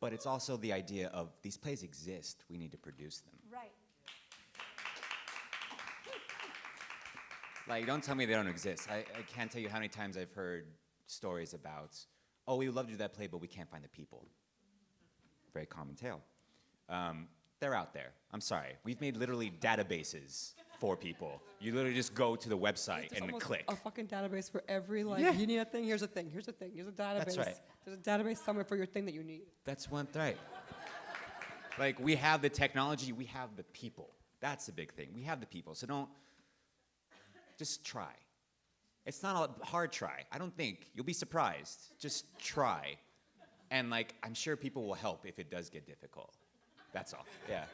but it's also the idea of these plays exist. We need to produce them.
Right.
Like, don't tell me they don't exist. I, I can't tell you how many times I've heard stories about, oh, we would love to do that play, but we can't find the people. Very common tale. Um, they're out there. I'm sorry. We've made literally databases for people. You literally just go to the website and click.
a fucking database for every like
Yeah.
you need a thing. Here's a thing. Here's a thing. Here's a database.
That's right.
There's a database somewhere for your thing that you need.
That's one right. like we have the technology, we have the people. That's the big thing. We have the people. So don't just try. It's not a hard try. I don't think you'll be surprised. Just try. And like I'm sure people will help if it does get difficult. That's all. Yeah.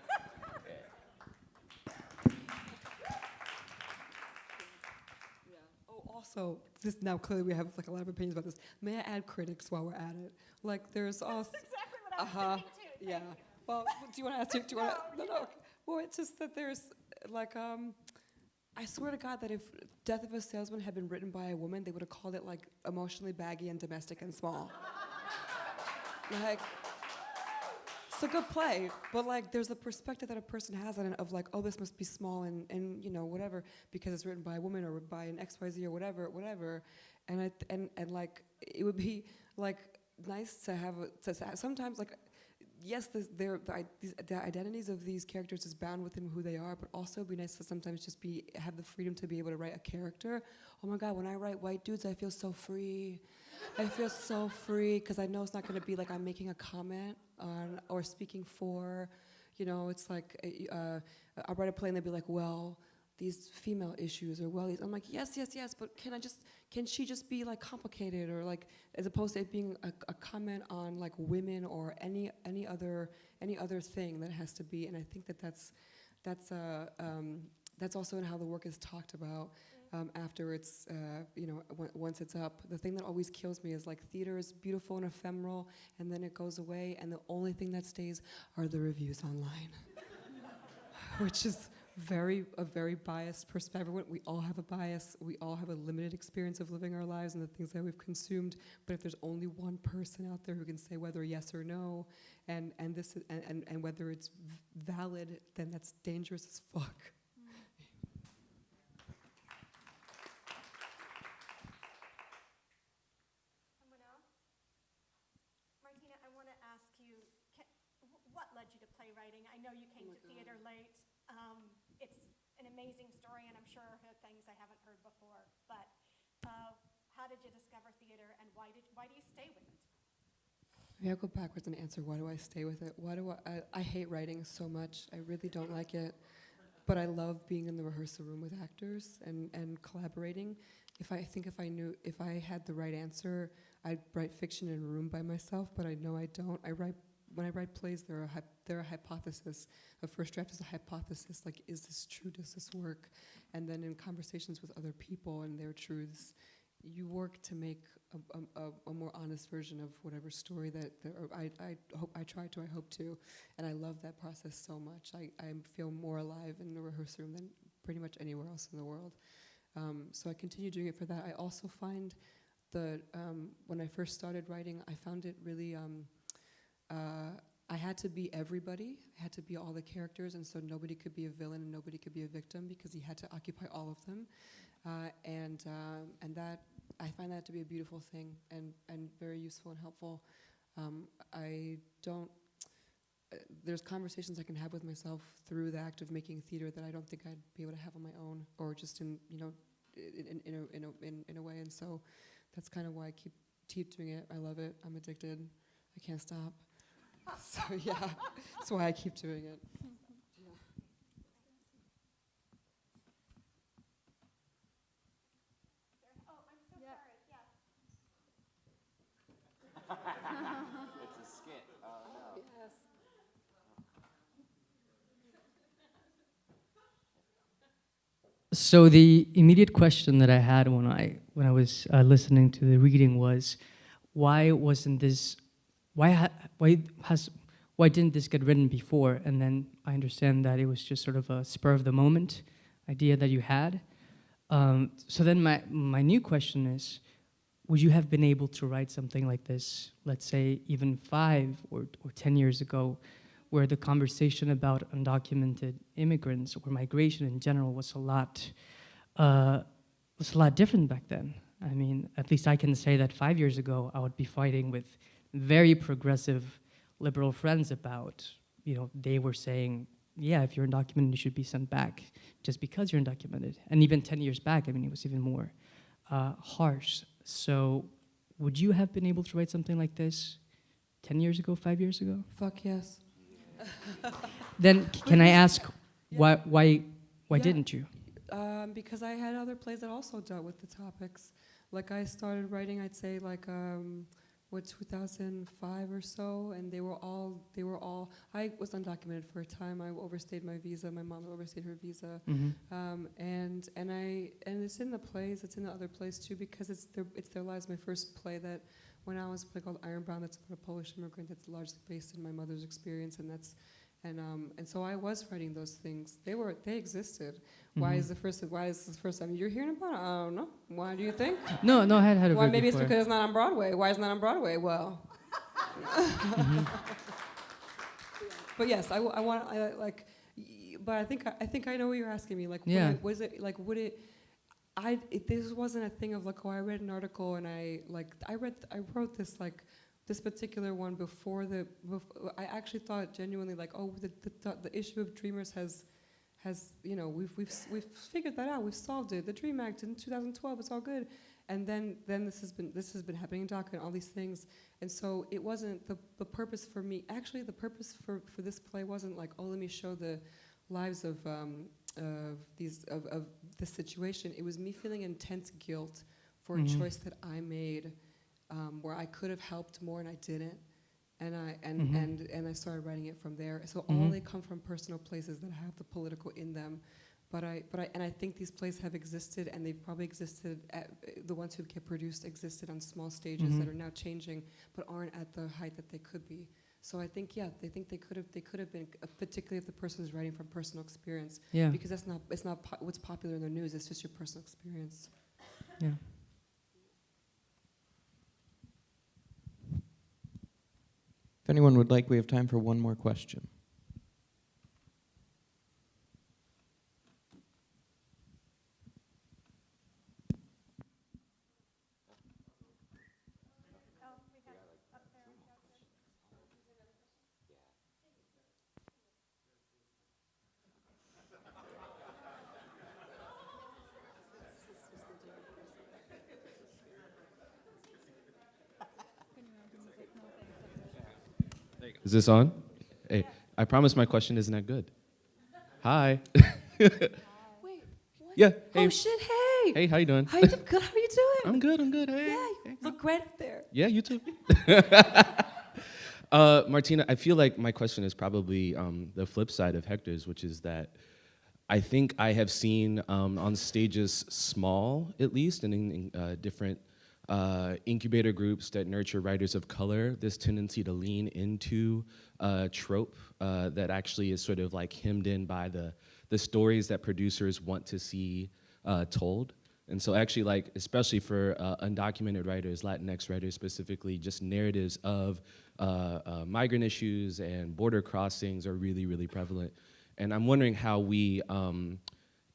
Oh, also, this now clearly we have like a lot of opinions about this. May I add critics while we're at it? Like, there's also.
exactly what I was
Uh-huh.
thinking too.
Yeah.
You.
Well, do you want to ask? Do you want to? [laughs] No, no. okay. Well, it's just that there's like um. I swear to God that if Death of a Salesman had been written by a woman, they would have called it like emotionally baggy and domestic and small. [laughs] like, a good play, but like, there's a perspective that a person has on it of like, oh, this must be small and and you know whatever because it's written by a woman or by an X Y Z or whatever, whatever, and I and and like it would be like nice to have a, to sometimes like yes, this, the, these, the identities of these characters is bound within who they are, but also it'd be nice to sometimes just be have the freedom to be able to write a character. Oh my God, when I write white dudes, I feel so free. I feel so free because I know it's not going to be like I'm making a comment on or speaking for. You know, it's like uh, uh, I write a play and they'd be like, well, these female issues or well, these. I'm like, yes, yes, yes, but can I just can she just be like complicated or like as opposed to it being a, a comment on like women or any any other any other thing that has to be and I think that that's that's uh, um, that's also in how the work is talked about um, after it's uh, you know once it's up the thing that always kills me is like theater is beautiful and ephemeral and then it goes away and the only thing that stays are the reviews online [laughs] which is very a very biased perspective. We all have a bias. We all have a limited experience of living our lives and the things that we've consumed. But if there's only one person out there who can say whether yes or no, and and this and, and and whether it's valid, then that's dangerous as fuck.
Someone else? Martyna, I want to ask you, ca- wh- what led you to playwriting? I know you came to theater late. Um, It's an amazing story, and I'm sure heard things I haven't heard before. But uh, how did you discover theater, and why did, why do you stay with it?
Maybe I'll go backwards and answer why do I stay with it? Why do I, I, I hate writing so much. I really don't like it. But I love being in the rehearsal room with actors and, and collaborating. If I think if I knew if I had the right answer, I'd write fiction in a room by myself, but I know I don't. I write when I write plays, there are a, hy- they're a hypothesis. A first draft is a hypothesis, like, is this true? Does this work? And then in conversations with other people and their truths, you work to make a, a, a, more honest version of whatever story that, that I, I hope I try to, I hope to, and I love that process so much. I, I feel more alive in the rehearsal room than pretty much anywhere else in the world. Um, so I continue doing it for that. I also find the um, when I first started writing, I found it really. Um, uh, I had to be everybody. I had to be all the characters, and so nobody could be a villain and nobody could be a victim because he had to occupy all of them. Uh, and um, and that I find that to be a beautiful thing and and very useful and helpful. Um, I don't. Uh, there's conversations I can have with myself through the act of making theater that I don't think I'd be able to have on my own, or just in you know, in in a, in a, in, in a way. And so, that's kind of why I keep keep doing it. I love it. I'm addicted. I can't stop. [laughs] So yeah, that's why I keep doing it.
Oh, I'm so
Yeah.
sorry, yes.
Yes.
So the immediate question that I had when I when I was uh, listening to the reading was, why wasn't this, why ha, why has why didn't this get written before? And then I understand that it was just sort of a spur of the moment idea that you had. Um, so then my my new question is, would you have been able to write something like this, let's say even five or, or 10 years ago, where the conversation about undocumented immigrants or migration in general was a lot, uh, was a lot different back then. I mean, at least I can say that five years ago, I would be fighting with very progressive liberal friends about, you know, they were saying, yeah, if you're undocumented, you should be sent back just because you're undocumented. And even 10 years back, I mean, it was even more uh, harsh. So would you have been able to write something like this 10 years ago, five years ago?
Fuck yes.
Then can I ask
Yeah.
why why why
Yeah.
didn't you?
Um, because I had other plays that also dealt with the topics. Like I started writing, I'd say like um, what 2005 or so, and they were all they were all. I was undocumented for a time. I overstayed my visa. My mom overstayed her visa,
hmm
um, and and I and it's in the plays. It's in the other plays too because it's their it's their lives. My first play that when I was a play called Ironbound. That's about a Polish immigrant. That's largely based in my mother's experience, and that's and um, and so I was writing those things. They were they existed. Why
Mhm.
is the first why is this the first time you're hearing about it? I don't know. Why do you think? [laughs]
No, no, I had had a
Why maybe it's because it's not on Broadway. Why is it not on Broadway? Well. [laughs] but yes, I, I want I, like, but I think I, I think I know what you're asking me. Like,
Yeah.
it- was it like would it? I it, this wasn't a thing of like oh I read an article and I like I read I wrote this like this particular one before the I actually thought genuinely like oh the the, the issue of dreamers has has you know we've we've we've figured that out we've solved it. The Dream Act in 2012 it's all good. And then then this has been this has been happening in DACA and all these things. And so it wasn't the the purpose for me actually the purpose for for this play wasn't like oh let me show the lives of um, of these of, of this situation it was me feeling intense guilt for
Mhm.
a choice that I made um, where I could have helped more and I didn't and I and
Mhm.
and and I started writing it from there so all
Mhm.
they come from personal places that have the political in them but I, but I, and I think these plays have existed, and they've probably existed. At, the ones who get produced existed on small stages that
Mhm.
are now changing, but aren't at the height that they could be. So I think, yeah, they think they could have, they could have been, uh, particularly if the person is writing from personal experience,
Yeah,
because that's not, it's not po- what's popular in the news. It's just your personal experience.
yeah.
If anyone would like, we have time for one more question.
This on? Hey, I promise my question isn't that good. Hi. [laughs]
Wait.
Yeah. Hey.
Oh shit! Hey.
Hey, how you doing?
How you do- good? How are you doing?
I'm good. I'm good. Hey.
yeah, you look great up there.
Yeah, you too. [laughs] uh, Martyna, I feel like my question is probably um, the flip side of Hector's, which is that I think I have seen um, on stages small, at least, and in, in uh, different uh, incubator groups that nurture writers of color, this tendency to lean into a trope uh, that actually is sort of like hemmed in by the, the stories that producers want to see uh, told. And so actually like, especially for uh, undocumented writers, Latinx writers specifically, just narratives of uh, uh, migrant issues and border crossings are really, really prevalent. And I'm wondering how we um,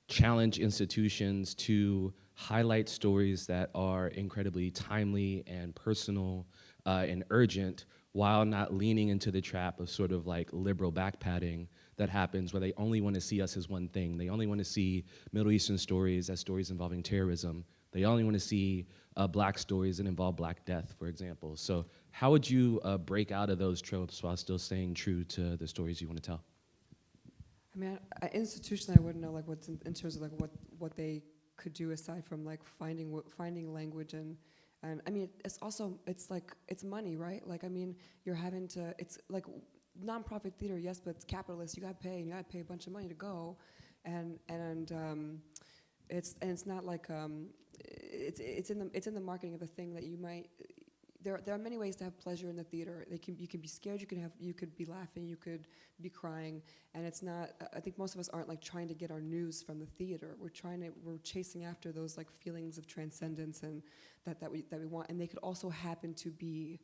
challenge institutions to highlight stories that are incredibly timely and personal uh, and urgent while not leaning into the trap of sort of like liberal backpatting that happens where they only want to see us as one thing. They only want to see Middle Eastern stories as stories involving terrorism, They only want to see uh, black stories that involve black death, for example. So, how would you uh, break out of those tropes while still staying true to the stories you want to tell?
I mean, I, institutionally, I wouldn't know like what's in, in terms of like what what they could do aside from like finding finding language and and I mean it's also it's like it's money, right? Like I mean you're having to it's like nonprofit theater, yes, but it's capitalist. You got to pay and you got to pay a bunch of money to go, and and um, it's and it's not like um, it's it's in the it's in the marketing of the thing that you might there, there are many ways to have pleasure in the theater. They can, you can be scared, you can have, you could be laughing, you could be crying, and it's not. I think most of us aren't like trying to get our news from the theater. We're trying to, we're chasing after those like feelings of transcendence and that that we that we want, and they could also happen to be,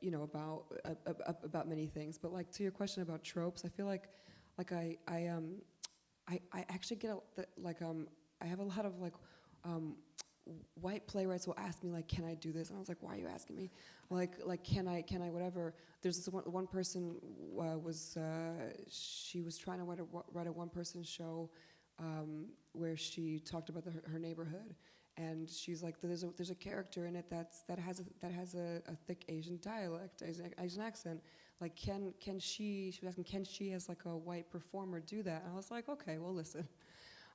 you know, about uh, uh, about many things. But like to your question about tropes, I feel like, like I I um, I I actually get a, like um, I have a lot of like. Um, white playwrights will ask me like can i do this? And i was like why are you asking me? Like like can i can i whatever. There's this one, one person uh, was uh, she was trying to write a, write a one person show um, where she talked about the, her, neighborhood. And she's like there's a there's a character in it that's that has a, that has a, a thick asian dialect asian, asian accent. Like can can she she was asking can she as like a white performer do that? And i was like okay well listen.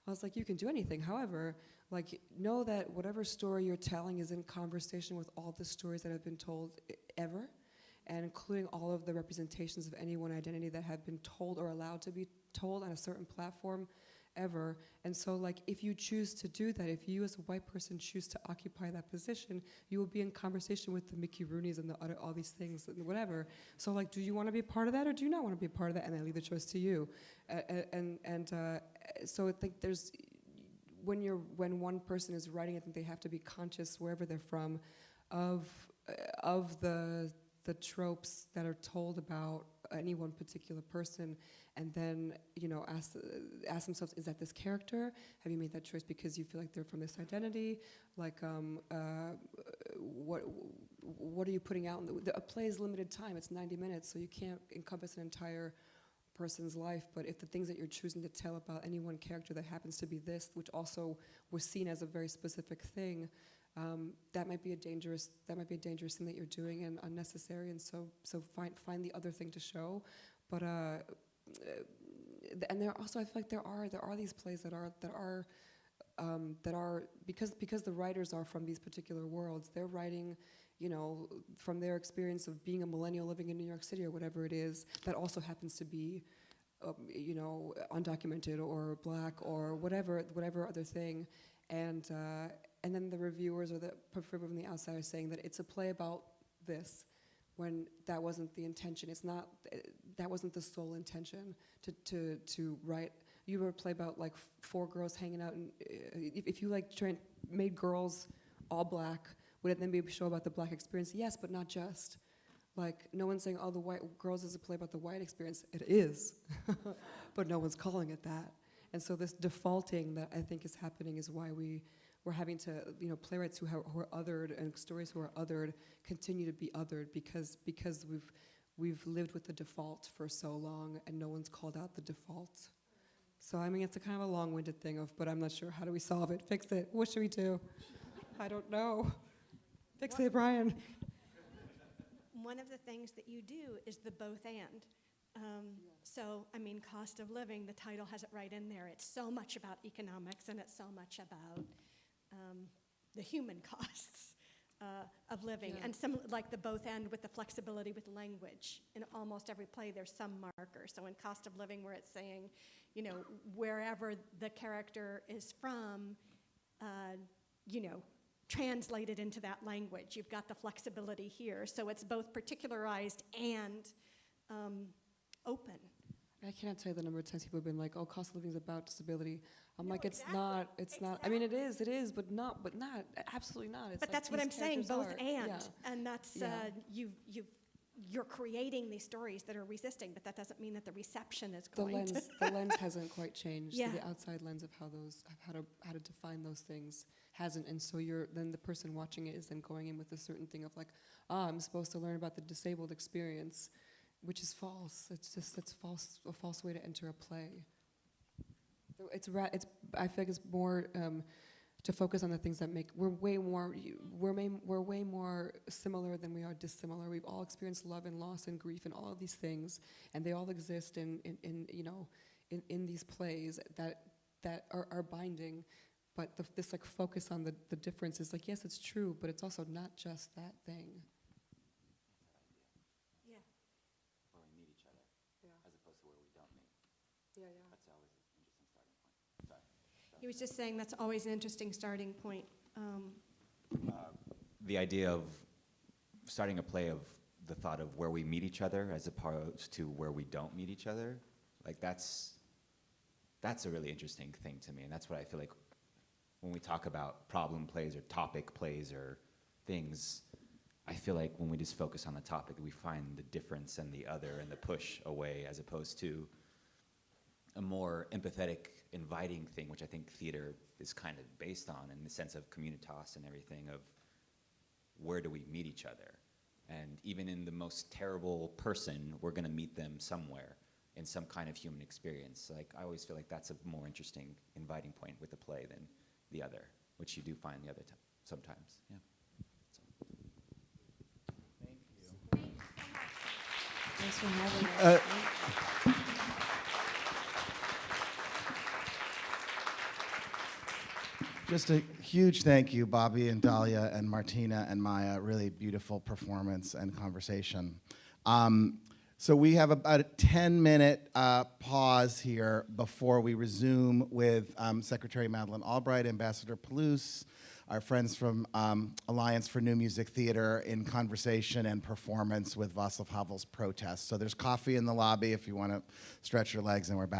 I was like, you can do anything. However, like, know that whatever story you're telling is in conversation with all the stories that have been told ever, and including all of the representations of any one identity that have been told or allowed to be told on a certain platform ever. And so, like, if you choose to do that, if you as a white person choose to occupy that position, you will be in conversation with the Mickey Rooney's and the other, all these things and whatever. So, like, do you want to be part of that or do you not want to be a part of that? And I leave the choice to you. Uh, and and uh, so I think there's when you're when one person is writing, I think they have to be conscious wherever they're from, of uh, of the the tropes that are told about any one particular person, and then you know ask uh, ask themselves, is that this character? Have you made that choice because you feel like they're from this identity? Like, um, uh, what what are you putting out? In the, the, a play is limited time; it's 90 minutes, so you can't encompass an entire person's life, but if the things that you're choosing to tell about any one character that happens to be this, which also was seen as a very specific thing, um, that might be a dangerous that might be a dangerous thing that you're doing and unnecessary. And so so find find the other thing to show, but. Uh, and there also, I feel like there are there are these plays that are that are um, that are because because the writers are from these particular worlds. They're writing you know, from their experience of being a millennial living in New York City or whatever it is, that also happens to be, uh, you know, undocumented or black or whatever, whatever other thing, and uh, and then the reviewers or the people from the outside are saying that it's a play about this, when that wasn't the intention. It's not. That wasn't the sole intention to to to write. You were a play about like four girls hanging out, and uh, if, if you like made girls all black would it then be a show about the black experience? Yes, but not just. Like, no one's saying, oh, the white girls is a play about the white experience. It is, [laughs] but no one's calling it that. And so this defaulting that I think is happening is why we, we're having to, you know, playwrights who, have, who are othered and stories who are othered continue to be othered because, because we've, we've lived with the default for so long and no one's called out the default. So, I mean, it's a kind of a long-winded thing of, but I'm not sure, how do we solve it, fix it, what should we do? I don't know. Fix it, Brian.
One of the things that you do is the both and. Um, so, I mean, cost of living, the title has it right in there. It's so much about economics and it's so much about um, the human [laughs] costs uh, of living.
Yeah.
And some, like the both and with the flexibility with language. In almost every play, there's some marker. So, in cost of living, where it's saying, you know, wherever the character is from, uh, you know, translated into that language. You've got the flexibility here. So it's both particularized and um, open.
I cannot tell you the number of times people have been like, "Oh, cost of living is about disability." I'm
No,
like, "It's
exactly.
not. It's not. I mean, it is. It is, but not. But not. Absolutely not. It's
but
like
that's what I'm saying, both
are.
and.
Yeah.
And that's,
Yeah.
uh, you've, you've, you're creating these stories that are resisting, but that doesn't mean that the reception is going The
lens,
to.
the lens [laughs] hasn't quite changed. So
Yeah.
the outside lens of how those, of how to, how to define those things hasn't. And so you're then the person watching it is then going in with a certain thing of like, ah, I'm supposed to learn about the disabled experience, which is false. It's just it's false, a false way to enter a play. So it's ra- it's I feel like it's more um, to focus on the things that make we're way more we're we're way more similar than we are dissimilar. We've all experienced love and loss and grief and all of these things, and they all exist in, in, in you know in, in these plays that that are, are binding. But the, this like focus on the, the difference is like yes, it's true, but it's also not just that thing.
Yeah.
Where we meet each other, as opposed to where we don't meet.
Yeah, yeah.
That's always an interesting starting point. Sorry.
He was just saying that's always an interesting starting point. Um,
the idea of starting a play of the thought of where we meet each other as opposed to where we don't meet each other like that's that's a really interesting thing to me and that's what i feel like when we talk about problem plays or topic plays or things i feel like when we just focus on the topic we find the difference and the other and the push away as opposed to a more empathetic inviting thing which i think theater is kind of based on in the sense of communitas and everything of where do we meet each other? And even in the most terrible person, we're going to meet them somewhere in some kind of human experience. Like I always feel like that's a more interesting inviting point with the play than the other, which you do find the other time sometimes. Yeah. Thank you.
Thanks for having us.
Uh, Just a huge thank you, Bobby and Dahlia and Martyna and Maya. Really beautiful performance and conversation. Um, so we have about a 10-minute uh, pause here before we resume with um, Secretary Madeleine Albright, Ambassador Palouš, our friends from um, Alliance for New Music Theater in conversation and performance with Václav Havel's protest. So there's coffee in the lobby if you want to stretch your legs, and we're back.